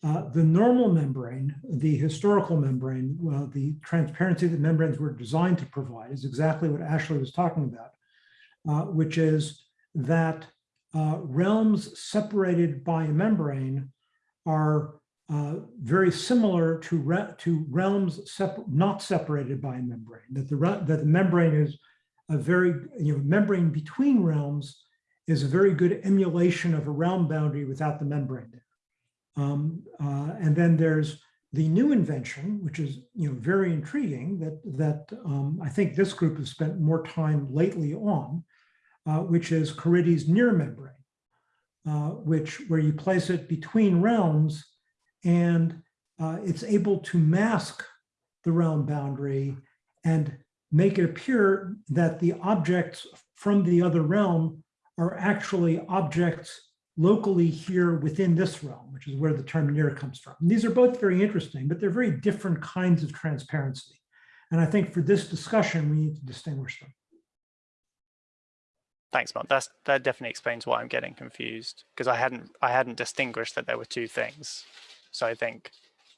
uh, the normal membrane, the historical membrane, well, the transparency that membranes were designed to provide is exactly what Ashley was talking about, uh, which is that uh, realms separated by a membrane are uh, very similar to re- to realms not separated by a membrane. That the that the membrane is a very you know membrane between realms is a very good emulation of a realm boundary without the membrane there. Um, uh, and then there's the new invention, which is you know very intriguing that that um, I think this group has spent more time lately on, uh, which is Caridy's near membrane, uh, which where you place it between realms and uh, it's able to mask the realm boundary and make it appear that the objects from the other realm are actually objects locally here within this realm, which is where the term near comes from. And these are both very interesting, but they're very different kinds of transparency. And I think for this discussion, we need to distinguish them. Thanks, Mark. That's that definitely explains why I'm getting confused because I hadn't I hadn't distinguished that there were two things. So I think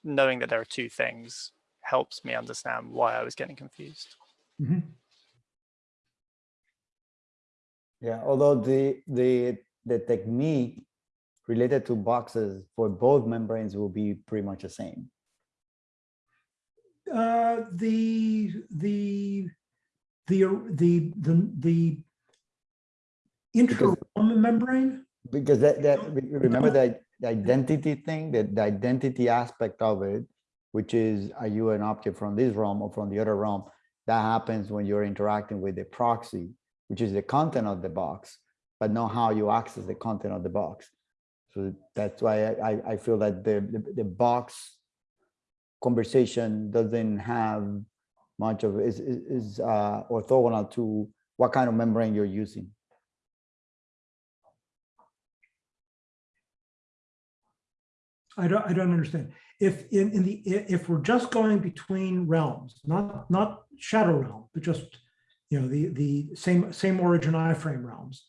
knowing that there are two things helps me understand why I was getting confused. Mhm. Yeah, although the, the, the technique related to boxes for both membranes will be pretty much the same. Uh, the, the, the, the, the, the Because- intra membrane, Because that, that, remember that the identity thing, that the identity aspect of it, which is, are you an object from this realm or from the other realm? That happens when you're interacting with the proxy, which is the content of the box, but not how you access the content of the box. So that's why I, I, feel that the, the, the box conversation doesn't have much of, is, is, is uh, orthogonal to what kind of membrane you're using. I don't, I don't understand. If in, in the, if we're just going between realms, not, not shadow realm, but just, you know, the, the same, same origin iframe realms,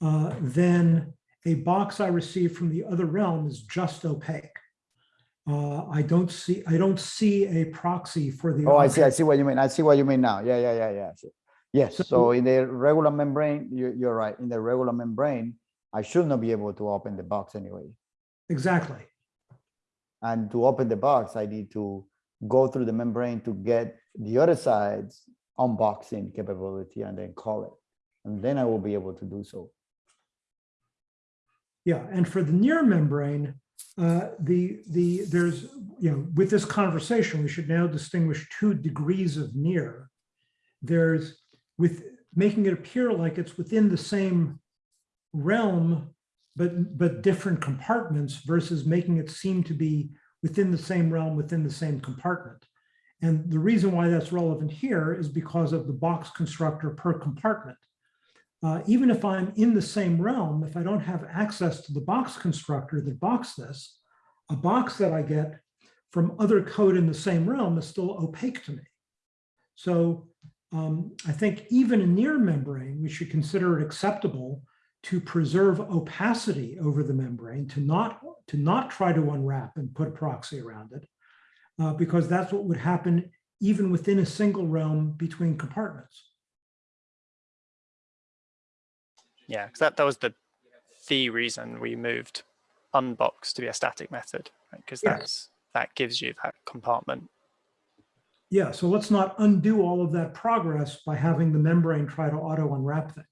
uh, then a box I receive from the other realm is just opaque. Uh, I don't see, I don't see a proxy for the. Oh, I see, I see what you mean. I see what you mean now. Yeah, yeah, yeah, yeah. Yes, So- so in the regular membrane, you, you're right. In the regular membrane, I should not be able to open the box anyway. Exactly. And to open the box, I need to go through the membrane to get the other side's unboxing capability and then call it. And then I will be able to do so. Yeah, and for the near membrane, uh, the, the, there's, you know, with this conversation, we should now distinguish two degrees of near. There's with making it appear like it's within the same realm, but, but different compartments versus making it seem to be within the same realm, within the same compartment. And the reason why that's relevant here is because of the box constructor per compartment. Uh, even if I'm in the same realm, if I don't have access to the box constructor that box this, a box that I get from other code in the same realm is still opaque to me. So um, I think even a near membrane, we should consider it acceptable to preserve opacity over the membrane, to not, to not try to unwrap and put a proxy around it, uh, because that's what would happen even within a single realm between compartments. Yeah, because that, that was the the reason we moved unbox to be a static method, because Yes. that's that gives you that compartment. Yeah, so let's not undo all of that progress by having the membrane try to auto unwrap things.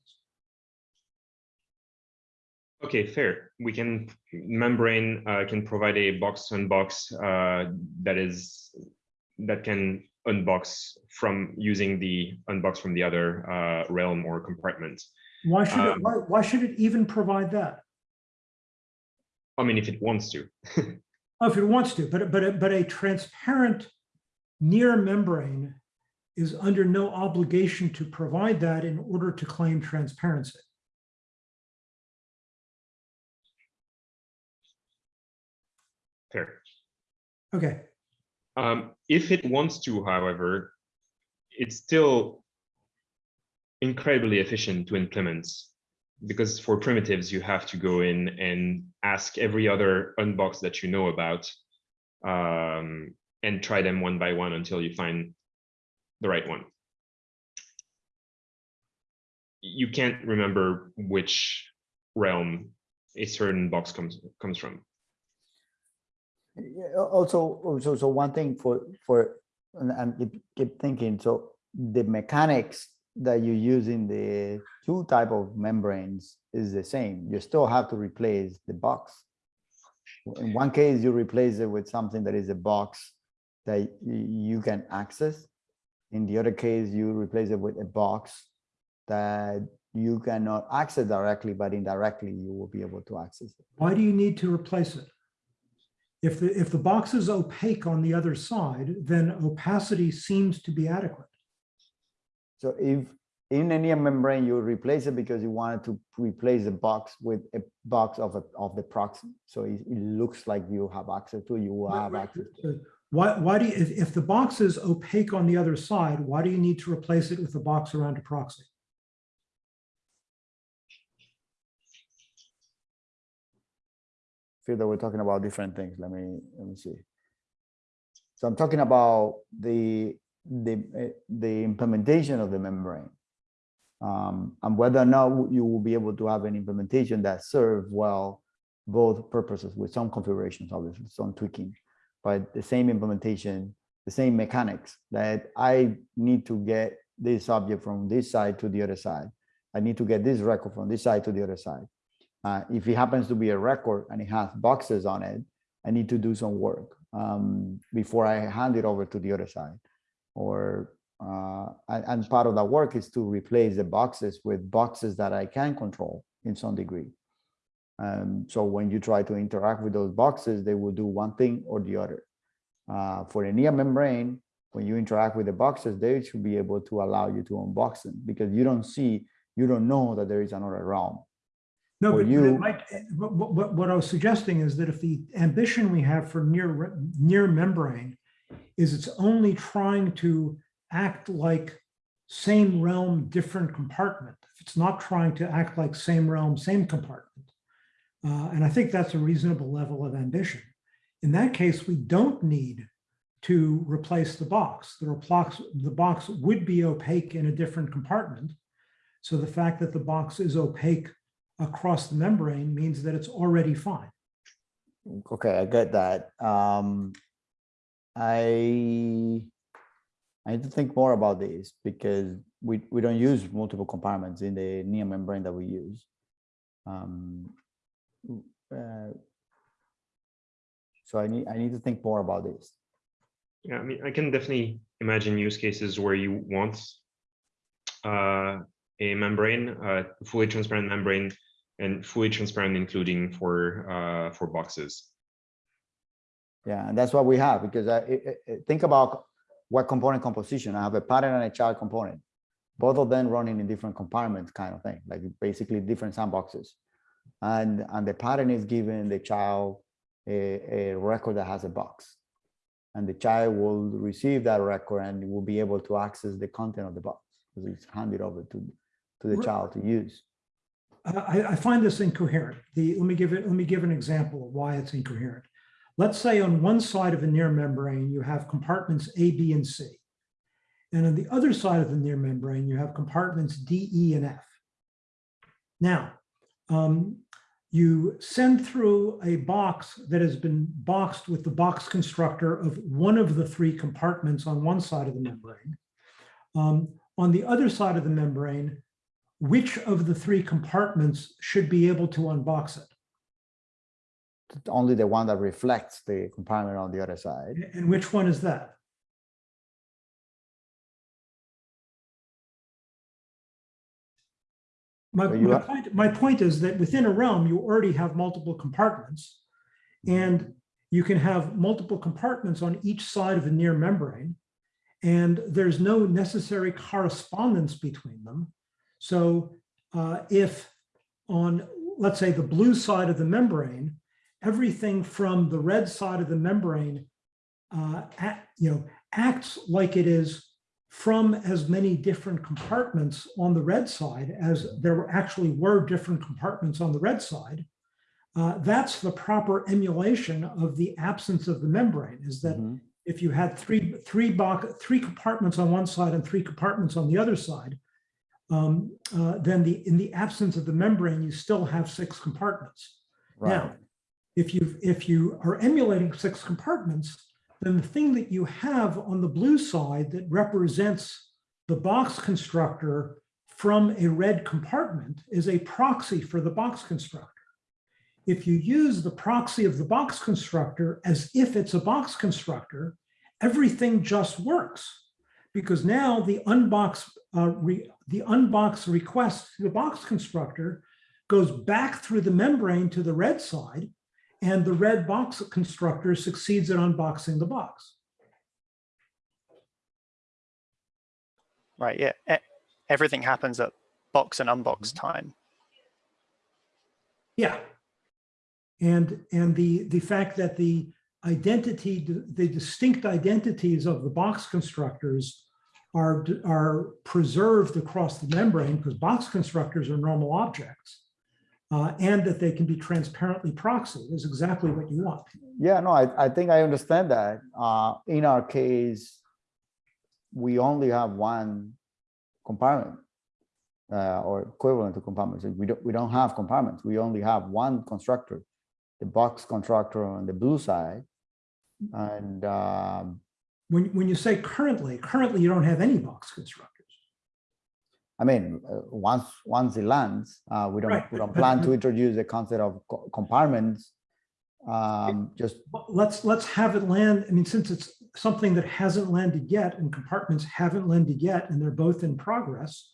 Okay, fair. We can, membrane uh, can provide a box to unbox uh, that is, that can unbox from using the unbox from the other uh, realm or compartment. Why should it, Um, why, why should it even provide that? I mean, if it wants to. [LAUGHS] Oh, if it wants to, but, but, a- but a transparent near membrane is under no obligation to provide that in order to claim transparency. Fair. Okay, Um, if it wants to, however, it's still incredibly efficient to implement because for primitives, you have to go in and ask every other unbox that you know about um, and try them one by one until you find the right one. You can't remember which realm a certain box comes comes from. Also, also, so one thing for, for, and and keep thinking, so the mechanics that you use in the two type of membranes is the same. You still have to replace the box. In one case, you replace it with something that is a box that you can access. In the other case, you replace it with a box that you cannot access directly, but indirectly you will be able to access it. why do you need to replace it? If the, if the box is opaque on the other side, then opacity seems to be adequate. So if in any membrane, you replace it because you wanted to replace the box with a box of a, of the proxy. So it, it looks like you have access to, you will Right, have right. access to. it. Why, why do you, if, if the box is opaque on the other side, why do you need to replace it with a box around a proxy? feel that we're talking about different things. Let me, let me see. So I'm talking about the, the, eh, the implementation of the membrane. Um, and whether or not you will be able to have an implementation that serve well both purposes with some configurations, obviously, some tweaking, but the same implementation, the same mechanics that I need to get this object from this side to the other side. I need to get this record from this side to the other side. Uh, if it happens to be a record and it has boxes on it, I need to do some work um, before I hand it over to the other side. Or uh, and, part of that work is to replace the boxes with boxes that I can control in some degree. Um, so when you try to interact with those boxes, they will do one thing or the other. Uh, for a near membrane, when you interact with the boxes, they should be able to allow you to unbox them because you don't see, you don't know that there is another realm. No, For but but you- might, what, what- what, what I was suggesting is that if the ambition we have for near, near membrane is it's only trying to act like same realm, different compartment. If it's not trying to act like same realm, same compartment. Uh, and I think that's a reasonable level of ambition. In that case, we don't need to replace the box. The box, the box would be opaque in a different compartment. So the fact that the box is opaque across the membrane means that it's already fine. Okay, I get that. Um, I I need to think more about this because we we don't use multiple compartments in the near membrane that we use. Um, uh, So I need, I need to think more about this. Yeah, I mean, I can definitely imagine use cases where you want uh, a membrane, a fully transparent membrane, and fully transparent, including for uh, for boxes. Yeah, and that's what we have because I, I- I- think about what component composition. I have a parent and a child component, both of them running in different compartments, kind of thing, like basically different sandboxes. And and the parent is giving the child a, a record that has a box, and the child will receive that record and will be able to access the content of the box because it's handed over to to the Right. child to use. I, I find this incoherent. The, let me give it, let me give an example of why it's incoherent. Let's say on one side of a near membrane, you have compartments A, B, and C. And on the other side of the near membrane, you have compartments D, E, and F. Now, um, you send through a box that has been boxed with the box constructor of one of the three compartments on one side of the membrane. Um, on the other side of the membrane, which of the three compartments should be able to unbox it? Only the one that reflects the compartment on the other side. And which one is that? My, my have- point, my point is that within a realm, you already have multiple compartments. And you can have multiple compartments on each side of a near membrane. And there's no necessary correspondence between them. So uh, if on, let's say, the blue side of the membrane, everything from the red side of the membrane uh, act- you know, acts like it is from as many different compartments on the red side as there actually were different compartments on the red side. Uh, that's the proper emulation of the absence of the membrane is that Mhm. if you had three, three box, three compartments on one side and three compartments on the other side, um, uh, then the, in the absence of the membrane, you still have six compartments. Right. Now, if you, if you are emulating six compartments, then the thing that you have on the blue side that represents the box constructor from a red compartment is a proxy for the box constructor. If you use the proxy of the box constructor as if it's a box constructor, everything just works. Because now the unbox, uh, re- the unbox request to the box constructor goes back through the membrane to the red side, and the red box constructor succeeds at unboxing the box. Right. Yeah. Everything happens at box and unbox Mm-hmm. time. Yeah. And, and the, the fact that the identity, the distinct identities of the box constructors are, are preserved across the membrane because box constructors are normal objects. Uh, and that they can be transparently proxied is exactly what you want. Yeah, no, I, I think I understand that. Uh, in our case, we only have one compartment uh, or equivalent to compartments. We don't, we don't have compartments. We only have one constructor, the box constructor on the blue side. And um, When, when you say currently, currently you don't have any box constructors. I mean, uh, once once it lands, uh, we don't Right, we don't plan to [LAUGHS] introduce the concept of co- compartments. Um, just Let's, let's have it land. I mean, since it's something that hasn't landed yet and compartments haven't landed yet, and they're both in progress,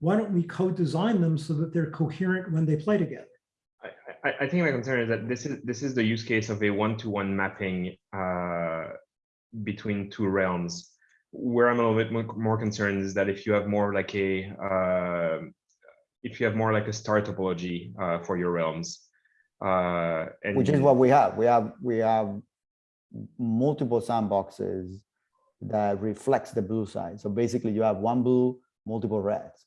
why don't we co-design them so that they're coherent when they play together? I, I, I think my concern is that this is this is the use case of a one-to-one mapping uh, between two realms. Where I'm a little bit more, concerned is that if you have more like a uh, if you have more like a star topology uh, for your realms, uh, and which is what we have. We have we have multiple sandboxes that reflects the blue side. So basically, you have one blue, multiple reds,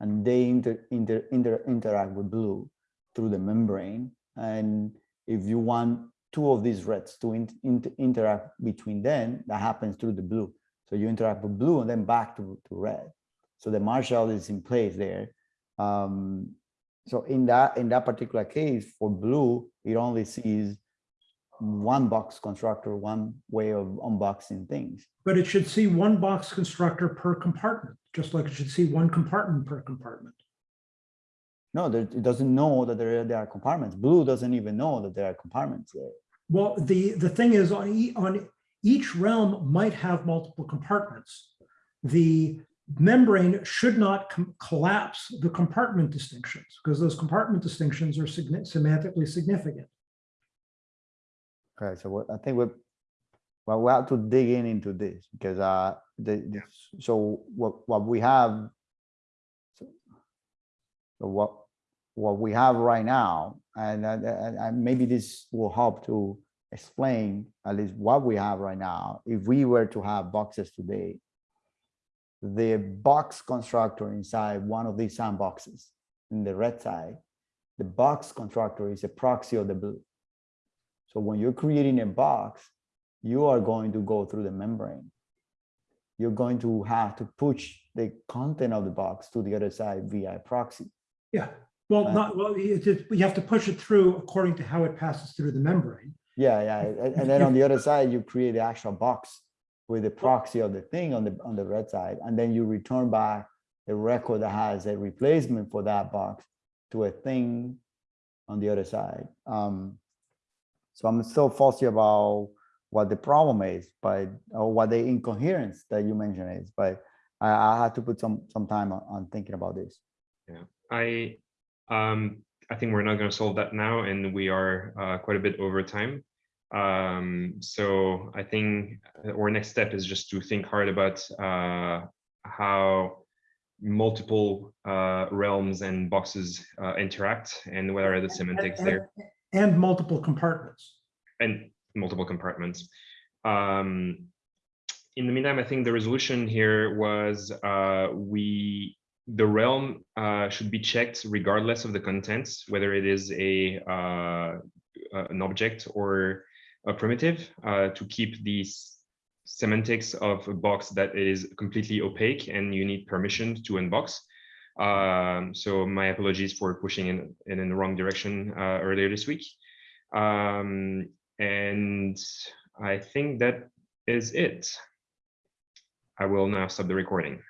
and they inter, inter, inter, interact with blue through the membrane. And if you want two of these reds to in, inter, interact between them, that happens through the blue. So you interact with blue and then back to, to red. So the marshal is in place there. Um, so in that in that particular case for blue, it only sees one box constructor, one way of unboxing things. But it should see one box constructor per compartment, just like it should see one compartment per compartment. No, there, it doesn't know that there, there are compartments. Blue doesn't even know that there are compartments there. Well, the, the thing is on, e- on each realm might have multiple compartments. The membrane should not collapse the compartment distinctions because those compartment distinctions are semantically significant. Okay, so what, I think we, well, we have to dig in into this because, uh, the, the- so what, what we have. so so what, what we have right now, and and maybe this will help to explain at least what we have right now. If we were to have boxes today, the box constructor inside one of these sandboxes in the red side, the box constructor is a proxy of the blue. So when you're creating a box, you are going to go through the membrane. You're going to have to push the content of the box to the other side via proxy. Yeah, well, Uh, not, well, you have to push it through according to how it passes through the membrane. Yeah, yeah. And, then on the other side, you create the actual box with the proxy of the thing on the on the red side, and then you return back a record that has a replacement for that box to a thing on the other side. Um, so I'm still fussy about what the problem is, but or what the incoherence that you mentioned is, but I, I had to put some some time on, on thinking about this. Yeah, I, um, I think we're not going to solve that now, and we are uh, quite a bit over time. Um, so I think our next step is just to think hard about uh, how multiple uh, realms and boxes uh, interact and what are the semantics And- there And multiple compartments. and multiple compartments. Um, in the meantime, I think the resolution here was uh, we the realm uh, should be checked regardless of the contents, whether it is a uh, an object or a primitive, uh, to keep these semantics of a box that is completely opaque and you need permission to unbox. Um, so my apologies for pushing in, in, in the wrong direction uh, earlier this week. Um, and I think that is it. I will now stop the recording.